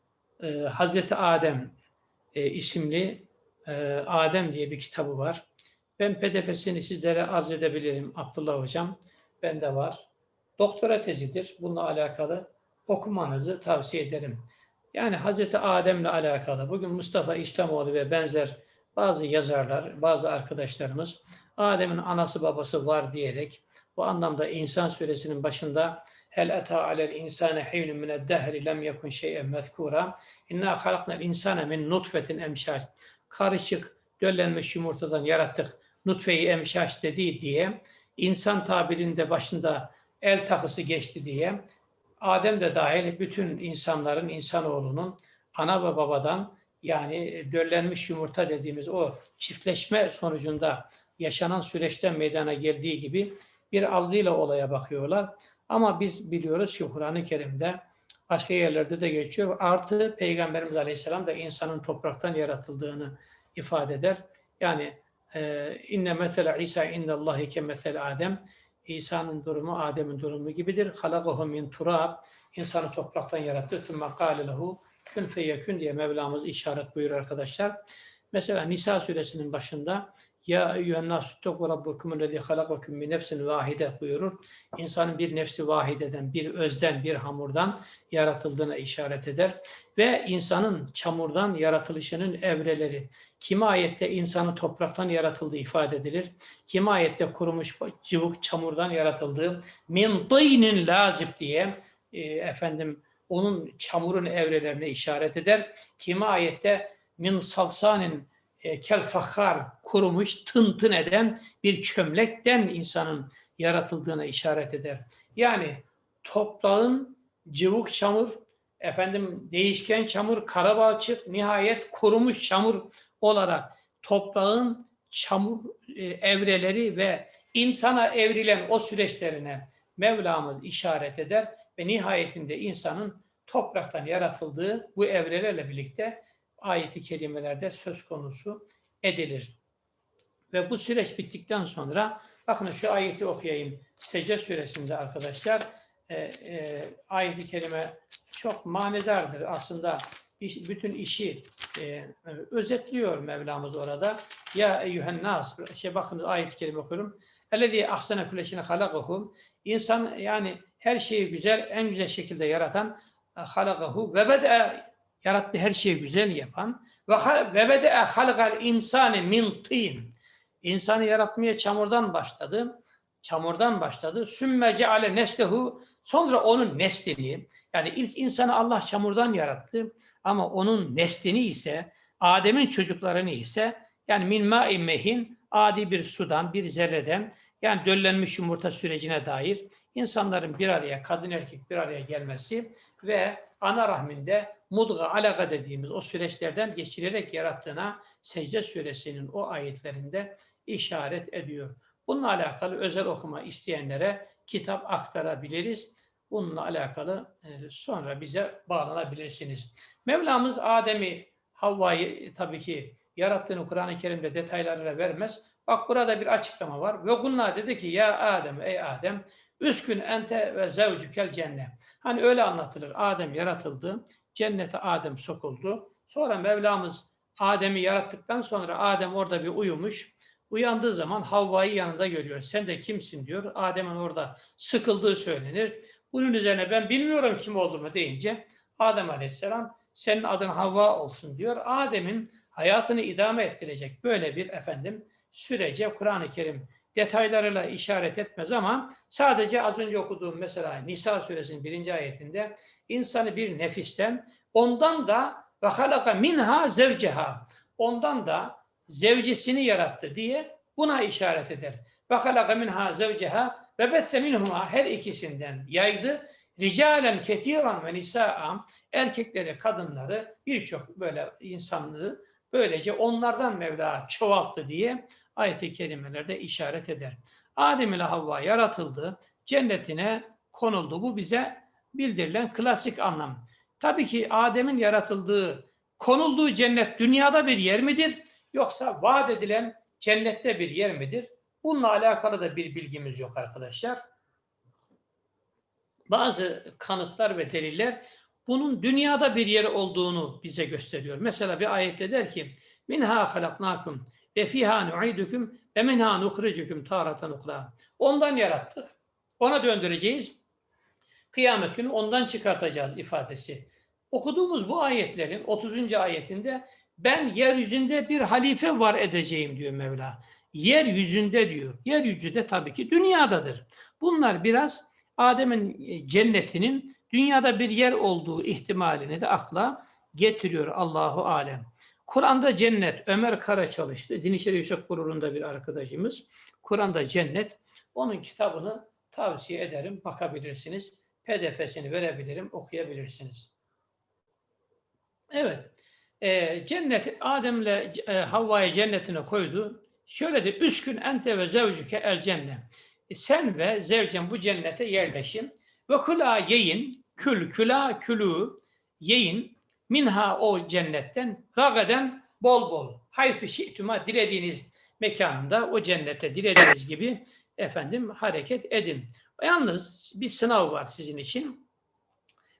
e, Hazreti Adem e, isimli e, Adem diye bir kitabı var. Ben pdf'sini sizlere arz edebilirim Abdullah Hocam. Bende var. Doktora tezidir. Bununla alakalı okumanızı tavsiye ederim. Yani Hazreti Adem'le alakalı bugün Mustafa İslamoğlu ve benzer bazı yazarlar, bazı arkadaşlarımız Adem'in anası babası var diyerek bu anlamda İnsan suresinin başında hel eta alel insane hiynun mined dehri lem yekun şey'en mezkura inna halaknal insane min nutfetin emşaş karışık döllenmiş yumurtadan yarattık nutfeyi emşaş dediği diye insan tabirinde başında el takısı geçti diye Adem de dahil bütün insanların, insanoğlunun ana ve babadan yani döllenmiş yumurta dediğimiz o çiftleşme sonucunda yaşanan süreçten meydana geldiği gibi bir algıyla olaya bakıyorlar. Ama biz biliyoruz ki Kur'an-ı Kerim'de başka yerlerde de geçiyor. Artı Peygamberimiz Aleyhisselam da insanın topraktan yaratıldığını ifade eder. Yani inne mesele İsa indallahi ke mesele Adem. İsa'nın durumu Adem'in durumu gibidir. Halakahu min turab. İnsanı topraktan yarattı. Sümme kâle lehu kün feyekün diye Mevlamız işaret buyurur arkadaşlar. Mesela Nisa suresinin başında ya eyyühennâsü ttekû rabbukumüllezî halakakum min nefsin vahide buyurur. İnsanın bir nefsi vahideden, bir özden, bir hamurdan yaratıldığına işaret eder. Ve insanın çamurdan yaratılışının evreleri. Kimi ayette insanı topraktan yaratıldığı ifade edilir. Kimi ayette kurumuş cıvık çamurdan yaratıldığı min dînin lazip diye e, efendim onun çamurun evrelerine işaret eder. Kimi ayette min salsanin e, kel fakhar kurumuş, tın eden bir çömlekten insanın yaratıldığına işaret eder. Yani toprağın cıvık çamur, efendim değişken çamur, karabalçık, nihayet kurumuş çamur olarak toprağın çamur e, evreleri ve insana evrilen o süreçlerine Mevlamız işaret eder ve nihayetinde insanın topraktan yaratıldığı bu evrelerle birlikte ayeti kerimelerde söz konusu edilir. Ve bu süreç bittikten sonra bakın şu ayeti okuyayım. Secde suresinde arkadaşlar e, e, ayeti kerime çok manedardır. Aslında iş, bütün işi e, özetliyor Mevlamız orada. Ya eyyühen nas. Şey bakın ayet-i kerime okuyorum. Ellezî ahsene kulleşine halakahum. İnsan yani her şeyi güzel, en güzel şekilde yaratan halakahu ve bede yarattı her şeyi güzel yapan ve ve bede halakal insani min tin. İnsanı yaratmaya çamurdan başladı. Çamurdan başladı. Sümme ceale neslehu sonra onun neslini yani ilk insanı Allah çamurdan yarattı ama onun neslini ise Adem'in çocuklarını ise yani min ma'in mehin adi bir sudan bir zerreden yani döllenmiş yumurta sürecine dair insanların bir araya, kadın erkek bir araya gelmesi ve ana rahminde mudga, alaka dediğimiz o süreçlerden geçirerek yarattığına secde suresinin o ayetlerinde işaret ediyor. Bununla alakalı özel okuma isteyenlere kitap aktarabiliriz. Bununla alakalı e, sonra bize bağlanabilirsiniz. Mevlamız Adem'i, Havva'yı tabii ki yarattığını Kur'an-ı Kerim'de detaylarıyla vermez. Bak burada bir açıklama var. Ve kulna dedi ki ya Adem ey Adem üskün ente ve zevcükel cennet. Hani öyle anlatılır. Adem yaratıldı. Cennete Adem sokuldu. Sonra Mevlamız Adem'i yarattıktan sonra Adem orada bir uyumuş. Uyandığı zaman Havva'yı yanında görüyor. Sen de kimsin diyor. Adem'in orada sıkıldığı söylenir. Bunun üzerine ben bilmiyorum kim olduğumu deyince Adem Aleyhisselam senin adın Havva olsun diyor. Adem'in hayatını idame ettirecek böyle bir efendim sürece Kur'an-ı Kerim detaylarıyla işaret etmez ama sadece az önce okuduğum mesela Nisa suresinin birinci ayetinde insanı bir nefisten ondan da ve halaka minha zevceha ondan da zevcesini yarattı diye buna işaret eder. Ve halaka minha zevceha ve besse minhuma her ikisinden yaydı. Ricalen kethiran ve nisa'a erkekleri, kadınları birçok böyle insanlığı böylece onlardan Mevla çoğalttı diye ayet-i kerimelerde işaret eder. Adem ile Havva yaratıldı, cennetine konuldu. Bu bize bildirilen klasik anlam. Tabii ki Adem'in yaratıldığı, konulduğu cennet dünyada bir yer midir? Yoksa vaat edilen cennette bir yer midir? Bununla alakalı da bir bilgimiz yok arkadaşlar. Bazı kanıtlar ve deliller bunun dünyada bir yer olduğunu bize gösteriyor. Mesela bir ayette der ki minha halaknakum ve fiha nu'idukum ve minha nukhrijukum taratan ukra. Ondan yarattık. Ona döndüreceğiz. Kıyamet günü ondan çıkartacağız ifadesi. Okuduğumuz bu ayetlerin 30. ayetinde ben yeryüzünde bir halife var edeceğim diyor Mevla. Yeryüzünde diyor. Yeryüzü de tabii ki dünyadadır. Bunlar biraz Adem'in e, cennetinin dünyada bir yer olduğu ihtimalini de akla getiriyor Allahu alem. Kur'an'da cennet Ömer Kara çalıştı. Din İşleri Yüksek Kurulu'nda bir arkadaşımız. Kur'an'da cennet. Onun kitabını tavsiye ederim. Bakabilirsiniz. PDF'sini verebilirim. Okuyabilirsiniz. Evet. E, cennet Adem'le e, Havva'yı cennetine koydu. Şöyle de üskün ente ve zevcüke el cennet. E, Sen ve zevcen bu cennete yerleşin. Ve kula yiyin, kül küla külü yiyin minha o cennetten ragaden bol bol. Hayfı şi'tuma dilediğiniz mekanında o cennete dilediğiniz gibi efendim hareket edin. Yalnız bir sınav var sizin için.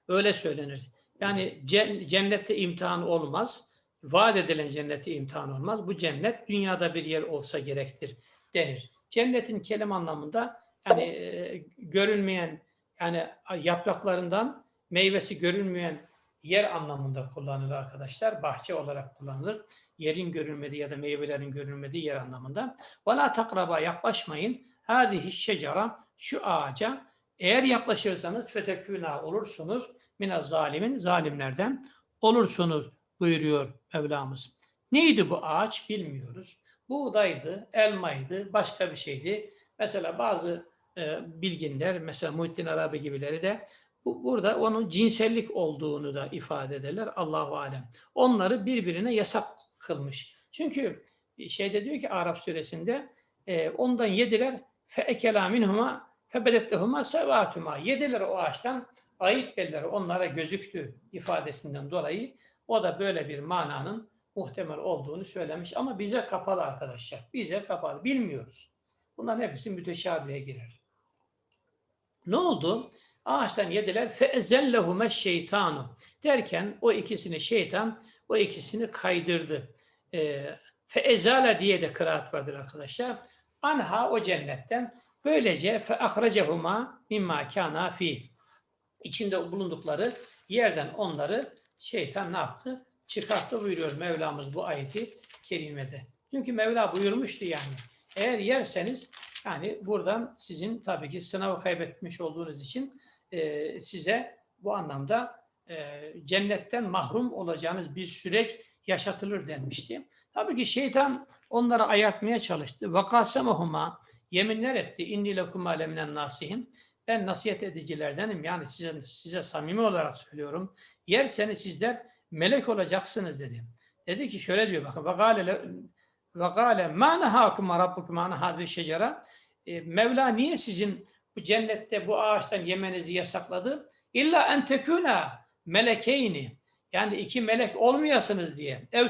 Öyle söylenir. Yani cen- cennette imtihan olmaz. Vaat edilen cennette imtihan olmaz. Bu cennet dünyada bir yer olsa gerektir denir. Cennetin kelime anlamında yani e, görünmeyen yani yapraklarından meyvesi görünmeyen yer anlamında kullanılır arkadaşlar. Bahçe olarak kullanılır. Yerin görünmediği ya da meyvelerin görünmediği yer anlamında. وَلَا takraba yaklaşmayın. هَذِهِ şecara şu ağaca eğer yaklaşırsanız fetekûnâ olursunuz mine zalimin zalimlerden olursunuz buyuruyor Mevlamız. Neydi bu ağaç bilmiyoruz. Buğdaydı, elmaydı, başka bir şeydi. Mesela bazı e, bilginler, mesela Muhittin Arabi gibileri de bu, burada onun cinsellik olduğunu da ifade ederler. Allahu alem. Onları birbirine yasak kılmış. Çünkü şeyde diyor ki Arap suresinde e, ondan yediler fe ekela minhuma febedettehuma sevatuma. Yediler o ağaçtan ayıp belleri onlara gözüktü ifadesinden dolayı o da böyle bir mananın muhtemel olduğunu söylemiş. Ama bize kapalı arkadaşlar. Bize kapalı. Bilmiyoruz. Bunların hepsi müteşabihe girer. Ne oldu? Ağaçtan yediler. فَاَزَلَّهُمَ şeytanu derken o ikisini şeytan o ikisini kaydırdı. E, feezale diye de kıraat vardır arkadaşlar. Anha o cennetten böylece fe ahrecehuma mimma kana fi içinde bulundukları yerden onları şeytan ne yaptı? Çıkarttı buyuruyor Mevlamız bu ayeti kerimede. Çünkü Mevla buyurmuştu yani. Eğer yerseniz yani buradan sizin tabii ki sınavı kaybetmiş olduğunuz için e, size bu anlamda e, cennetten mahrum olacağınız bir süreç yaşatılır denmişti. Tabii ki şeytan onları ayartmaya çalıştı. Vakasemahuma yeminler etti. İnni lekum aleminen nasihin. Ben nasihat edicilerdenim. Yani size, size samimi olarak söylüyorum. Yerseniz sizler melek olacaksınız dedi. Dedi ki şöyle diyor bakın. Vekale vekale ma nehakum rabbukum an şecere. E, Mevla niye sizin bu cennette bu ağaçtan yemenizi yasakladı? İlla en tekuna melekeyni. Yani iki melek olmayasınız diye. Ev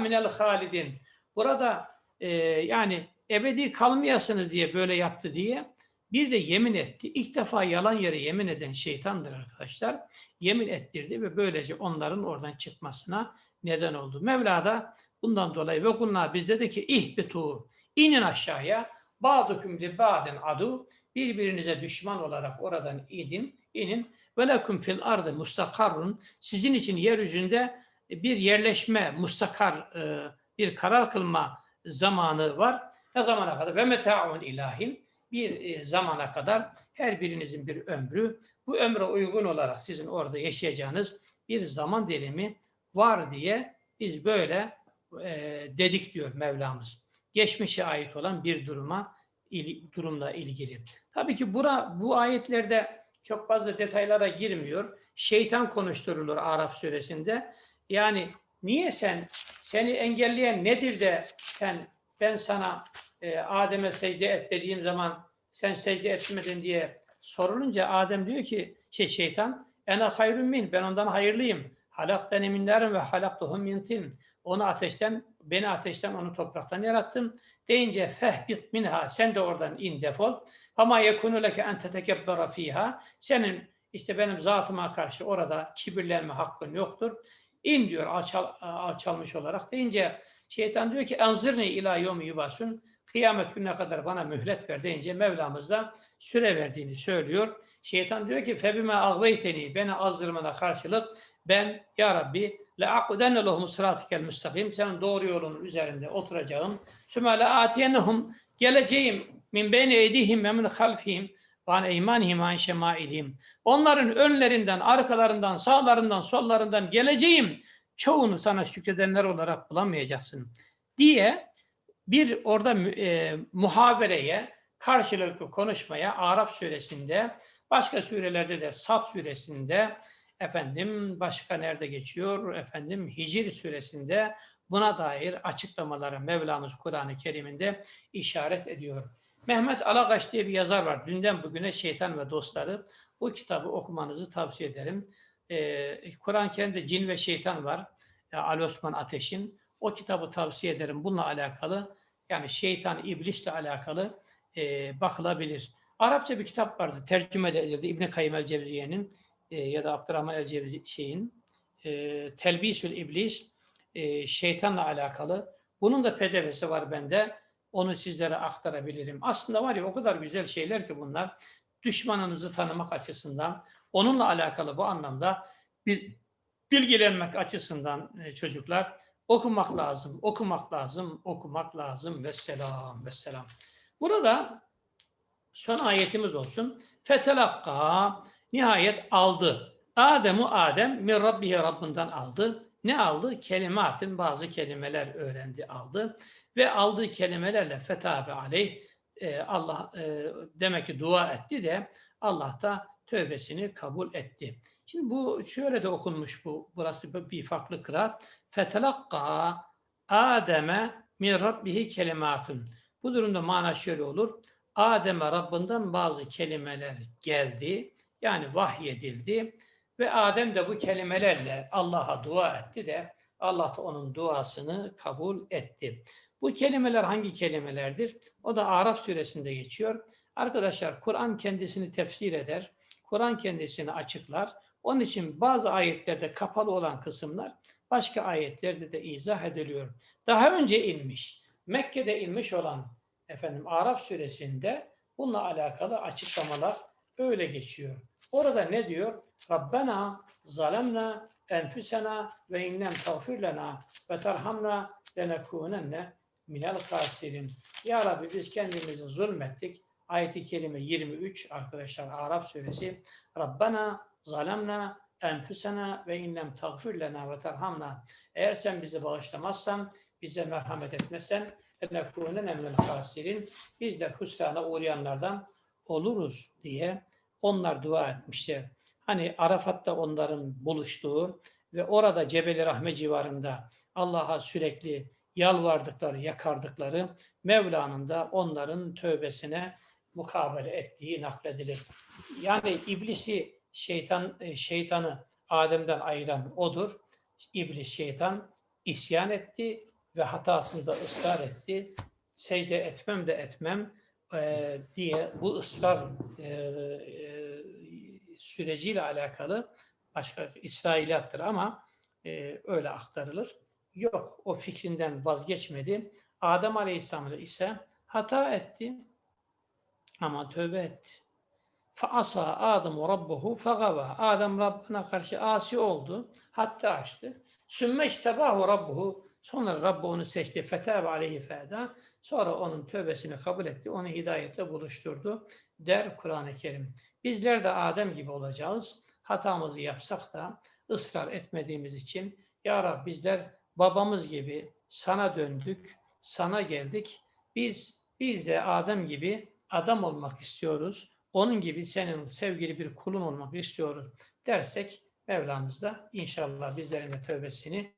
minel halidin. Burada e, yani ebedi kalmayasınız diye böyle yaptı diye bir de yemin etti. İlk defa yalan yere yemin eden şeytandır arkadaşlar. Yemin ettirdi ve böylece onların oradan çıkmasına neden oldu. Mevla da bundan dolayı ve kunna biz dedi ki ihbitu inin aşağıya ba'dukum li ba'din adu birbirinize düşman olarak oradan idin inin lekum fil ardı mustakarrun sizin için yeryüzünde bir yerleşme mustakar e, bir karar kılma zamanı var. Ne zamana kadar? Ve meta'un ilahin bir e, zamana kadar her birinizin bir ömrü, bu ömre uygun olarak sizin orada yaşayacağınız bir zaman dilimi var diye biz böyle e, dedik diyor Mevlamız. Geçmişe ait olan bir duruma il, durumla ilgili. Tabii ki bura, bu ayetlerde çok fazla detaylara girmiyor. Şeytan konuşturulur Araf suresinde. Yani niye sen seni engelleyen nedir de sen ben sana e, Adem'e secde et dediğim zaman sen secde etmedin diye sorulunca Adem diyor ki şey şeytan ena hayrun min ben ondan hayırlıyım. Halaktani min narin ve halaktuhum min tin. Onu ateşten beni ateşten onu topraktan yarattım. Deyince fehbit minha sen de oradan in defol. Ama yekunu leke en tetekebbera fiha. Senin işte benim zatıma karşı orada kibirlenme hakkın yoktur. İn diyor alçal, alçalmış olarak deyince şeytan diyor ki enzirni ila yomi yubasun kıyamet gününe kadar bana mühlet ver deyince Mevlamız da süre verdiğini söylüyor. Şeytan diyor ki febime agveyteni beni azdırmana karşılık ben ya Rabbi akudenne lehum sıratikel müstakim senin doğru yolun üzerinde oturacağım. Le atiyennehum geleceğim min beyni eydihim ve min halfihim van eymanihim an şemailihim. Onların önlerinden, arkalarından, sağlarından, sollarından geleceğim. Çoğunu sana şükredenler olarak bulamayacaksın diye bir orada e, muhabereye, karşılıklı konuşmaya Arap suresinde, başka surelerde de Sat suresinde, efendim başka nerede geçiyor? Efendim Hicr suresinde buna dair açıklamalara Mevlamız Kur'an-ı Kerim'inde işaret ediyor. Mehmet Alagaç diye bir yazar var. Dünden bugüne Şeytan ve Dostları. Bu kitabı okumanızı tavsiye ederim. Ee, Kur'an-ı Kerim'de cin ve şeytan var. Ee, Ali Osman Ateş'in. O kitabı tavsiye ederim. Bununla alakalı yani şeytan, iblisle alakalı e, bakılabilir. Arapça bir kitap vardı. Tercüme edildi. İbn-i Kayyim el-Cevziye'nin e, ya da Abdurrahman el-Cevzi şeyin e, Telbisül İblis e, şeytanla alakalı. Bunun da pdf'si var bende. Onu sizlere aktarabilirim. Aslında var ya o kadar güzel şeyler ki bunlar. Düşmanınızı tanımak açısından, onunla alakalı bu anlamda bir bilgilenmek açısından e, çocuklar okumak lazım, okumak lazım, okumak lazım. Vesselam, vesselam. Burada son ayetimiz olsun. Fetelakka nihayet aldı. Adem'u Adem min Rabbihi Rabbinden aldı. Ne aldı? Kelimatin bazı kelimeler öğrendi, aldı. Ve aldığı kelimelerle fetabe aleyh e, Allah e, demek ki dua etti de Allah da tövbesini kabul etti. Şimdi bu şöyle de okunmuş bu. Burası bir farklı kıraat. Fetelakka Adem'e min Rabbihi kelimatun. Bu durumda mana şöyle olur. Adem'e Rabbinden bazı kelimeler geldi. Yani vahyedildi. Ve Adem de bu kelimelerle Allah'a dua etti de Allah da onun duasını kabul etti. Bu kelimeler hangi kelimelerdir? O da Araf suresinde geçiyor. Arkadaşlar Kur'an kendisini tefsir eder. Kur'an kendisini açıklar. Onun için bazı ayetlerde kapalı olan kısımlar başka ayetlerde de izah ediliyor. Daha önce inmiş, Mekke'de inmiş olan efendim Araf suresinde bununla alakalı açıklamalar öyle geçiyor. Orada ne diyor? Rabbena zalemna enfusena ve innem tağfir lena ve terhamna lenekunenne minel kasirin. Ya Rabbi biz kendimizi zulmettik. Ayet-i Kerime 23 arkadaşlar Arap suresi. Rabbena zalemna enfusena ve innem tağfir lena ve terhamna. Eğer sen bizi bağışlamazsan, bize merhamet etmezsen lenekunenne minel kasirin. Biz de hüsrana uğrayanlardan oluruz diye onlar dua etmişler. Hani Arafat'ta onların buluştuğu ve orada Cebeli Rahme civarında Allah'a sürekli yalvardıkları, yakardıkları Mevla'nın da onların tövbesine mukabele ettiği nakledilir. Yani iblisi, şeytan, e, şeytanı Adem'den ayıran odur. İblis, şeytan isyan etti ve hatasında ısrar etti. Secde etmem de etmem e, diye bu ısrar e, e, süreciyle alakalı başka İsrailiyattır ama e, öyle aktarılır. Yok, o fikrinden vazgeçmedi. Adem Aleyhisselam ise hata etti ama tövbe etti. Faasa Adem Rabbuhu fagava. Adem Rabbine karşı asi oldu. Hatta açtı. Sümme iştebahu Rabbuhu. Sonra Rabbi onu seçti. Fetâbe aleyhi feda. Sonra onun tövbesini kabul etti. Onu hidayetle buluşturdu. Der Kur'an-ı Kerim. Bizler de Adem gibi olacağız. Hatamızı yapsak da ısrar etmediğimiz için Ya Rab bizler babamız gibi sana döndük, sana geldik. Biz biz de Adem gibi adam olmak istiyoruz. Onun gibi senin sevgili bir kulun olmak istiyoruz dersek Mevlamız da inşallah bizlerin de tövbesini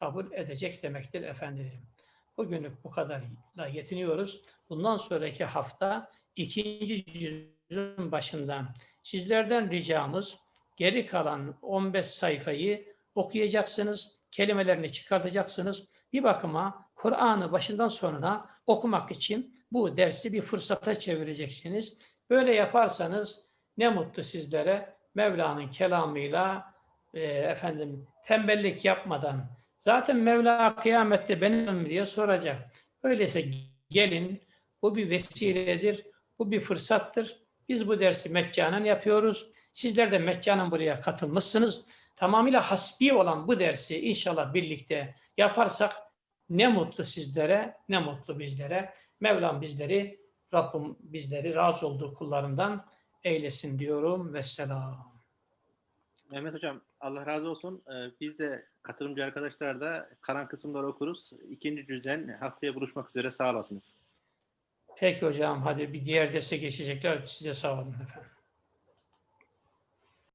kabul edecek demektir efendim. Bugünlük bu kadarla yetiniyoruz. Bundan sonraki hafta ikinci cüzün başından sizlerden ricamız geri kalan 15 sayfayı okuyacaksınız, kelimelerini çıkartacaksınız. Bir bakıma Kur'an'ı başından sonuna okumak için bu dersi bir fırsata çevireceksiniz. Böyle yaparsanız ne mutlu sizlere Mevla'nın kelamıyla e, efendim tembellik yapmadan zaten Mevla kıyamette benim diye soracak. Öyleyse gelin bu bir vesiledir, bu bir fırsattır. Biz bu dersi meccanen yapıyoruz. Sizler de meccanen buraya katılmışsınız. Tamamıyla hasbi olan bu dersi inşallah birlikte yaparsak ne mutlu sizlere, ne mutlu bizlere. Mevlam bizleri, Rabbim bizleri razı olduğu kullarından eylesin diyorum. Vesselam. Mehmet Hocam Allah razı olsun. Ee, biz de katılımcı arkadaşlar da kalan kısımları okuruz. İkinci cüzden haftaya buluşmak üzere sağ olasınız. Peki hocam hadi bir diğer derse geçecekler. Size sağ olun efendim.